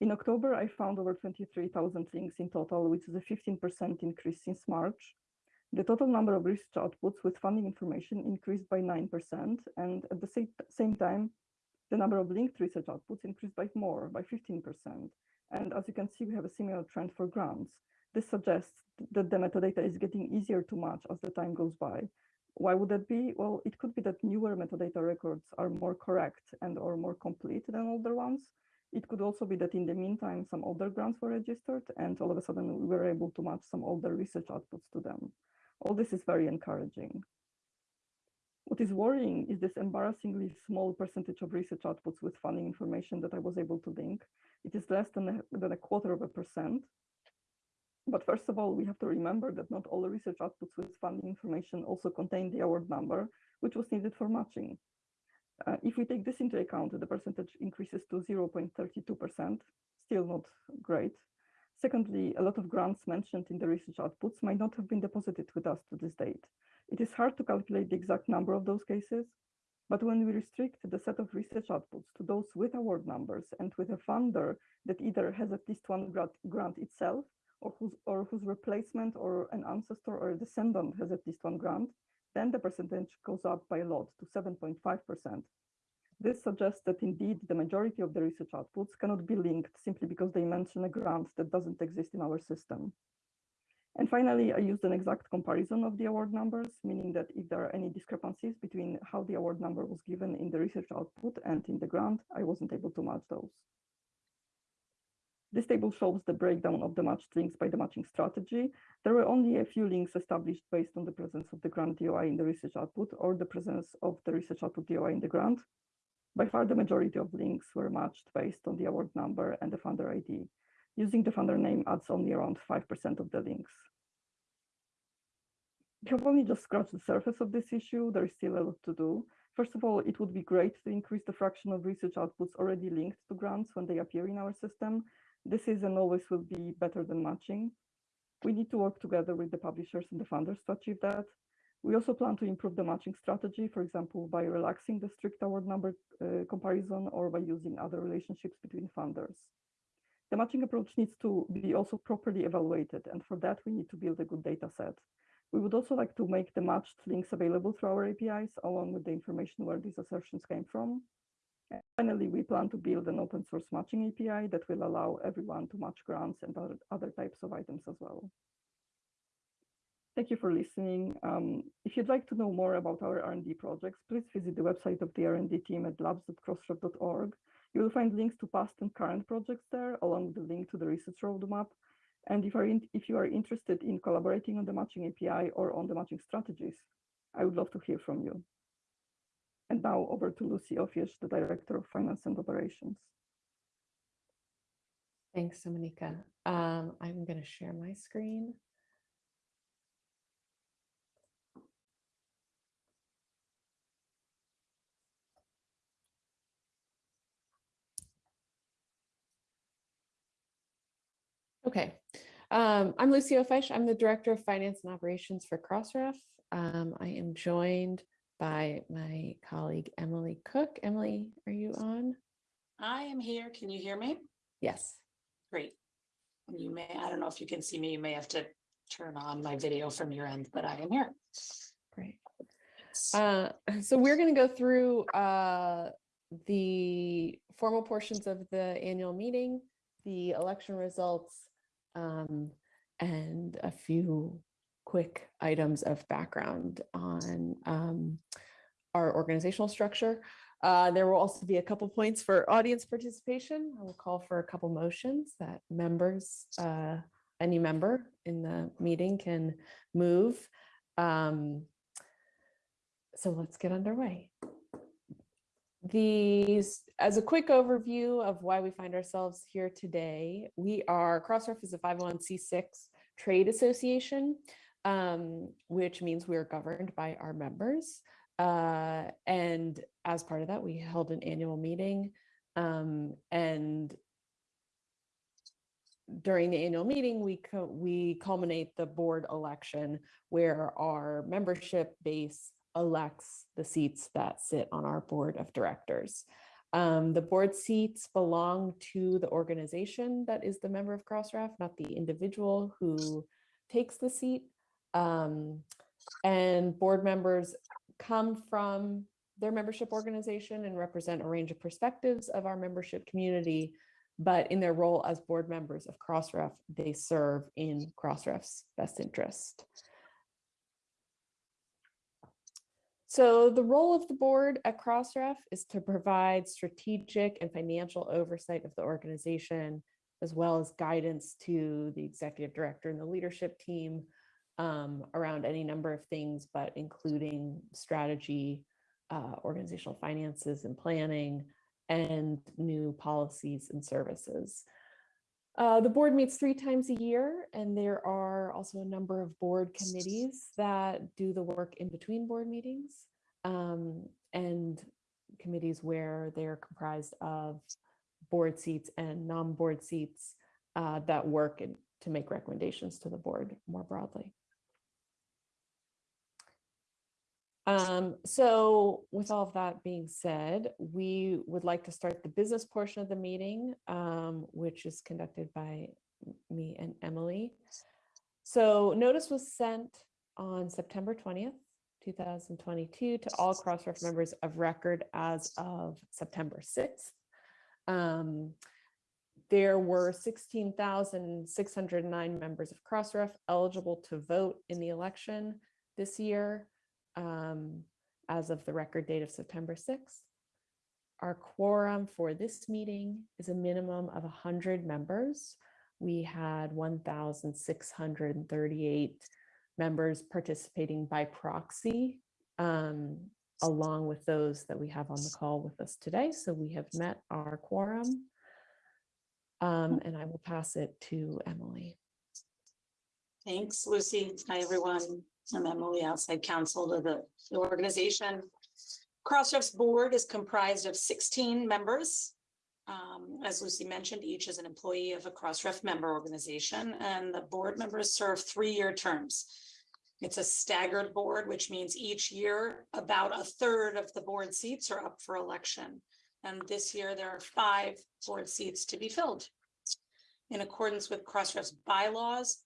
In October, I found over 23,000 links in total, which is a 15% increase since March. The total number of research outputs with funding information increased by 9%, and at the same, same time, the number of linked research outputs increased by more, by 15%. And as you can see, we have a similar trend for grants. This suggests that the metadata is getting easier to match as the time goes by. Why would that be? Well, it could be that newer metadata records are more correct and or more complete than older ones. It could also be that in the meantime, some older grants were registered and all of a sudden we were able to match some older research outputs to them. All this is very encouraging. What is worrying is this embarrassingly small percentage of research outputs with funding information that I was able to link. It is less than a, than a quarter of a percent. But first of all, we have to remember that not all the research outputs with funding information also contain the award number, which was needed for matching. Uh, if we take this into account, the percentage increases to 0.32%, still not great. Secondly, a lot of grants mentioned in the research outputs might not have been deposited with us to this date. It is hard to calculate the exact number of those cases, but when we restrict the set of research outputs to those with award numbers and with a funder that either has at least one grant, itself or whose, or whose replacement or an ancestor or a descendant has at least one grant, then the percentage goes up by a lot to 7.5%. This suggests that indeed the majority of the research outputs cannot be linked simply because they mention a grant that doesn't exist in our system. And finally, I used an exact comparison of the award numbers, meaning that if there are any discrepancies between how the award number was given in the research output and in the grant, I wasn't able to match those. This table shows the breakdown of the matched links by the matching strategy. There were only a few links established based on the presence of the grant DOI in the research output or the presence of the research output DOI in the grant. By far, the majority of links were matched based on the award number and the funder ID. Using the funder name adds only around 5% of the links. We have only just scratched the surface of this issue. There is still a lot to do. First of all, it would be great to increase the fraction of research outputs already linked to grants when they appear in our system. This is and always will be better than matching. We need to work together with the publishers and the funders to achieve that. We also plan to improve the matching strategy, for example, by relaxing the strict award number uh, comparison or by using other relationships between funders. The matching approach needs to be also properly evaluated, and for that we need to build a good data set. We would also like to make the matched links available through our APIs, along with the information where these assertions came from. And finally, we plan to build an open source matching API that will allow everyone to match grants and other, other types of items as well. Thank you for listening. Um, if you'd like to know more about our R&D projects, please visit the website of the R&D team at labs.crossref.org. You will find links to past and current projects there, along with the link to the research roadmap. And if, in, if you are interested in collaborating on the matching API or on the matching strategies, I would love to hear from you. And now over to Lucy Ofiesh, the Director of Finance and Operations. Thanks, Dominika. Um, I'm going to share my screen. Okay, um, I'm Lucy Ofiesh. I'm the Director of Finance and Operations for Crossref. Um, I am joined by my colleague, Emily Cook. Emily, are you on? I am here. Can you hear me? Yes. Great. You may, I don't know if you can see me, you may have to turn on my video from your end, but I am here. Great. Uh, [laughs] so we're going to go through uh, the formal portions of the annual meeting, the election results, um, and a few quick items of background on um, our organizational structure. Uh, there will also be a couple points for audience participation. I will call for a couple motions that members, uh, any member in the meeting can move. Um, so let's get underway. These, as a quick overview of why we find ourselves here today, we are, Crossref is a 501c6 trade association, um, which means we are governed by our members. Uh, and as part of that, we held an annual meeting um, and during the annual meeting, we we culminate the board election where our membership base elects the seats that sit on our board of directors. Um, the board seats belong to the organization that is the member of Crossref, not the individual who takes the seat. Um, and board members come from their membership organization and represent a range of perspectives of our membership community, but in their role as board members of Crossref, they serve in Crossref's best interest. So the role of the board at Crossref is to provide strategic and financial oversight of the organization, as well as guidance to the executive director and the leadership team um, around any number of things, but including strategy, uh, organizational finances and planning, and new policies and services. Uh, the board meets three times a year, and there are also a number of board committees that do the work in between board meetings um, and committees where they're comprised of board seats and non-board seats uh, that work in, to make recommendations to the board more broadly. Um, so with all of that being said, we would like to start the business portion of the meeting, um, which is conducted by me and Emily. So notice was sent on September 20th, 2022 to all Crossref members of record as of September 6th. Um, there were 16,609 members of Crossref eligible to vote in the election this year um, as of the record date of September 6th. Our quorum for this meeting is a minimum of 100 members. We had 1,638 members participating by proxy, um, along with those that we have on the call with us today. So we have met our quorum. Um, and I will pass it to Emily. Thanks, Lucy. Hi, everyone. I'm Emily, outside counsel to the the organization. Crossref's board is comprised of 16 members. Um, as Lucy mentioned, each is an employee of a Crossref member organization, and the board members serve three-year terms. It's a staggered board, which means each year about a third of the board seats are up for election. And this year there are five board seats to be filled. In accordance with Crossref's bylaws,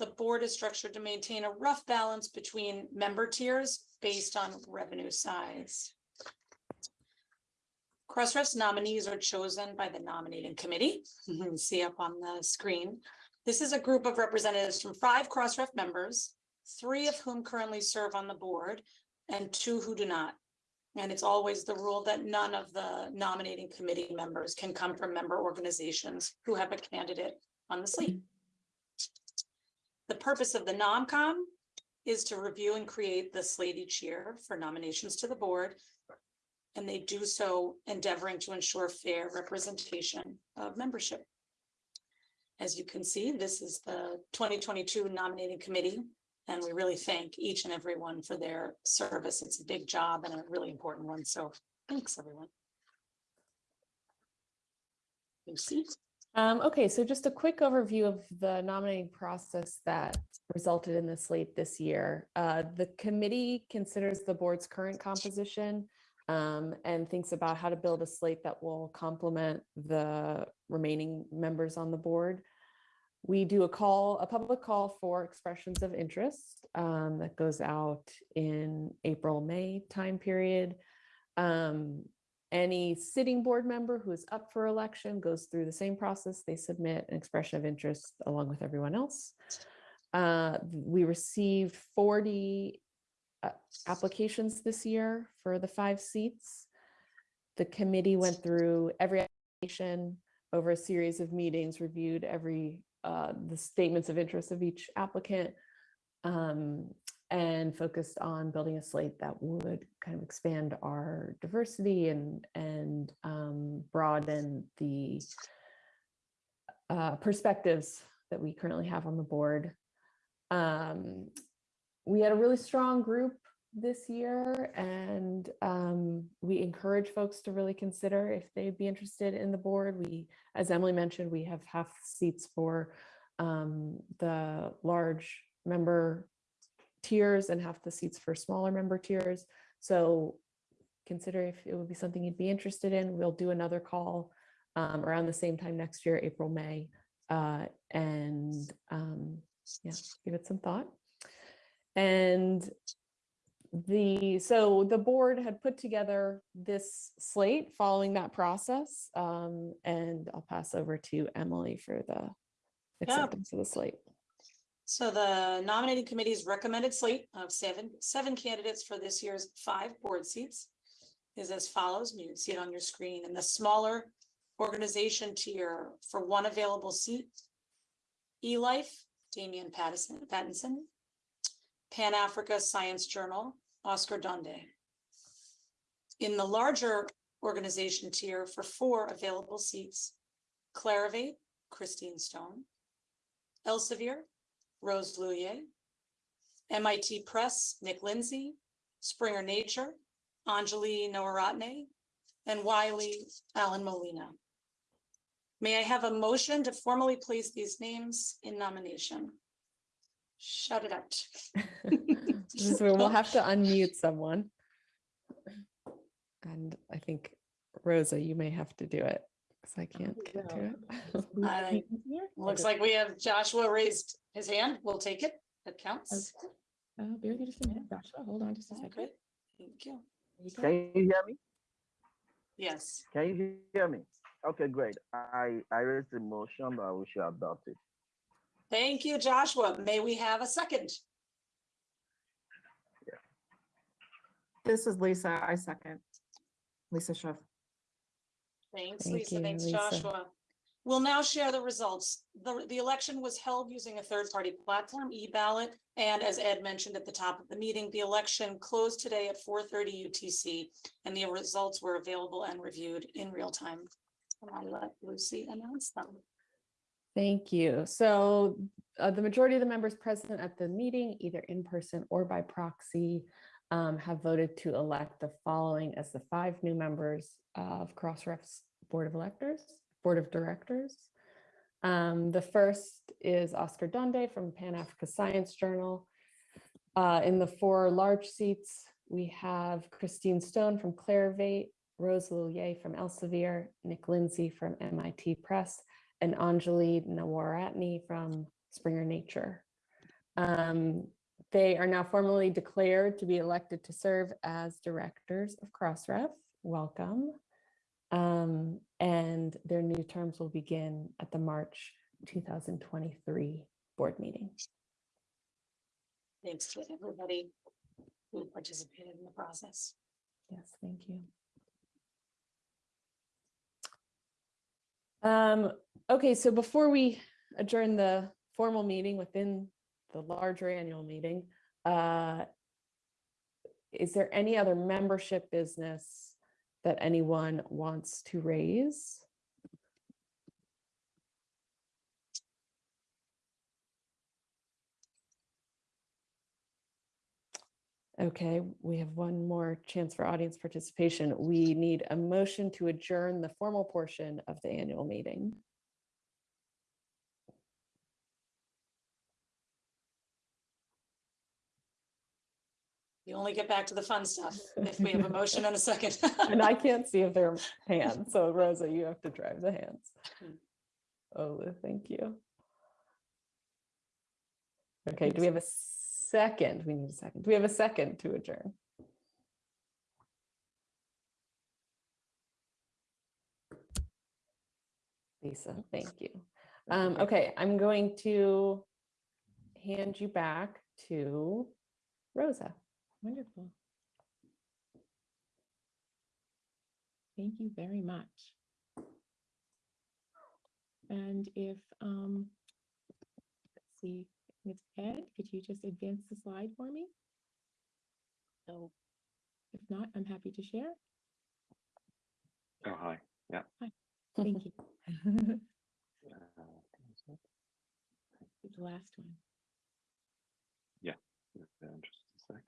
the board is structured to maintain a rough balance between member tiers based on revenue size. Crossref's nominees are chosen by the nominating committee. See up on the screen. This is a group of representatives from five Crossref members, three of whom currently serve on the board and two who do not. And it's always the rule that none of the nominating committee members can come from member organizations who have a candidate on the slate. The purpose of the NomCom is to review and create the slate each year for nominations to the board. And they do so endeavoring to ensure fair representation of membership. As you can see, this is the 2022 nominating committee, and we really thank each and every one for their service. It's a big job and a really important one, so thanks, everyone. Lucy? Um, okay, so just a quick overview of the nominating process that resulted in the slate this year. Uh, the committee considers the board's current composition um, and thinks about how to build a slate that will complement the remaining members on the board. we do a call, a public call for expressions of interest um, that goes out in April, May time period. Um, any sitting board member who is up for election goes through the same process. They submit an expression of interest along with everyone else. Uh, we received 40 uh, applications this year for the five seats. The committee went through every application over a series of meetings, reviewed every, uh, the statements of interest of each applicant, um, and focused on building a slate that would kind of expand our diversity and, and um, broaden the uh, perspectives that we currently have on the board. Um, we had a really strong group this year and um, we encourage folks to really consider if they'd be interested in the board. We, as Emily mentioned, we have half seats for um, the large member tiers and half the seats for smaller member tiers. So consider if it would be something you'd be interested in. We'll do another call um, around the same time next year, April, May, uh, and um, yeah, give it some thought. And the so the board had put together this slate following that process um, and I'll pass over to Emily for the acceptance of the slate. So the nominating committee's recommended slate of seven, seven candidates for this year's five board seats is as follows. You can see it on your screen in the smaller organization tier for one available seat. eLife, Damian Pattinson. Pan Africa Science Journal, Oscar Donde. In the larger organization tier for four available seats, Clarivate, Christine Stone. Elsevier, Rose L'Huillier. MIT Press, Nick Lindsay, Springer Nature, Anjalie Nawaratne, and Wiley Allyn Molina. May I have a motion to formally place these names in nomination? Shout it out. [laughs] We'll have to unmute someone. And I think Rosa, you may have to do it because I can't get to it. [laughs] I- Looks like we have Joshua raised his hand. We'll take it. That counts. Uh, bear with me just a minute, Joshua, hold on just a second. Okay, thank you. Can you hear me? Yes. Can you hear me? Okay, great. I, I raised the motion that we should adopt it. Thank you, Joshua. May we have a second? This is Lisa. I second. Lisa Schiff. Thanks, Thank Lisa. you, Thanks, Lisa. Joshua. We'll now share the results. The, the election was held using a third-party platform, e-ballot. And as Ed mentioned at the top of the meeting, the election closed today at four thirty UTC and the results were available and reviewed in real time. And I'll let Lucy announce them. Thank you. So uh, the majority of the members present at the meeting, either in person or by proxy, um, have voted to elect the following as the five new members of Crossref's Board of Electors, Board of Directors. Um, the first is Oscar Donde from Pan Africa Science Journal. Uh, in the four large seats, we have Christine Stone from Clarivate, Rose L'Huillier from Elsevier, Nick Lindsay from MIT Press, and Anjalie Nawaratne from Springer Nature. Um, they are now formally declared to be elected to serve as directors of Crossref. Welcome. Um, and their new terms will begin at the March 2023 board meeting. Thanks to everybody who participated in the process. Yes, thank you. Um, okay, so before we adjourn the formal meeting within the larger annual meeting, uh, is there any other membership business that anyone wants to raise? Okay, we have one more chance for audience participation. We need a motion to adjourn the formal portion of the annual meeting. You only get back to the fun stuff [laughs] if we have a motion and a second. [laughs] And I can't see if there are [laughs] hands, so Rosa, you have to drive the hands. Oh, thank you. Okay, do we have a second? We need a second. Do we have a second to adjourn? Lisa, thank you. Um, okay, I'm going to hand you back to Rosa. Wonderful. Thank you very much. And if, um, let's see, it's Ed, could you just advance the slide for me? No. If not, I'm happy to share. Oh, hi. Yeah. Hi, thank you. Uh, [laughs] The last one. Yeah. Just a sec.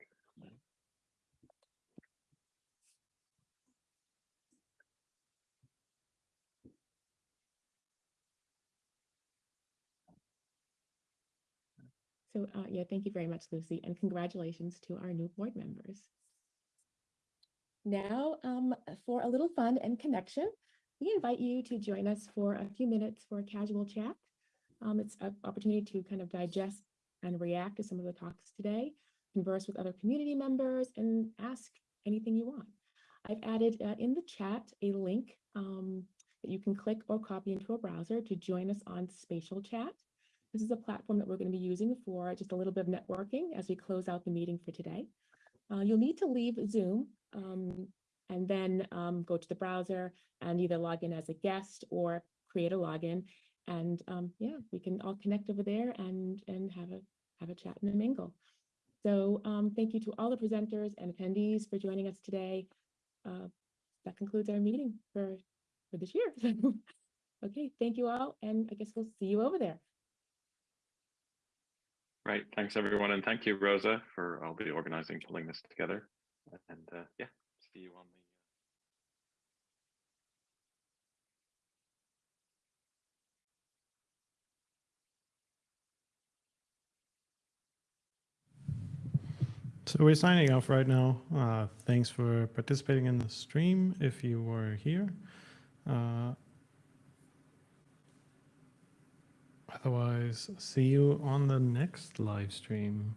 So, uh, yeah, thank you very much, Lucy, and congratulations to our new board members. Now, um, for a little fun and connection, we invite you to join us for a few minutes for a casual chat. Um, it's an opportunity to kind of digest and react to some of the talks today, converse with other community members, and ask anything you want. I've added uh, in the chat a link um, that you can click or copy into a browser to join us on Spatial Chat. This is a platform that we're going to be using for just a little bit of networking as we close out the meeting for today. Uh, you'll need to leave Zoom um, and then um, go to the browser and either log in as a guest or create a login. And um, yeah, we can all connect over there and, and have a have a chat and a mingle. So um, thank you to all the presenters and attendees for joining us today. Uh, that concludes our meeting for, for this year. [laughs] okay, thank you all. And I guess we'll see you over there. Right. Thanks, everyone. And thank you, Rosa, for all the organizing, pulling this together. And uh, yeah, see you on the. So we're signing off right now. Uh, thanks for participating in the stream if you were here. Uh, otherwise, see you on the next live stream.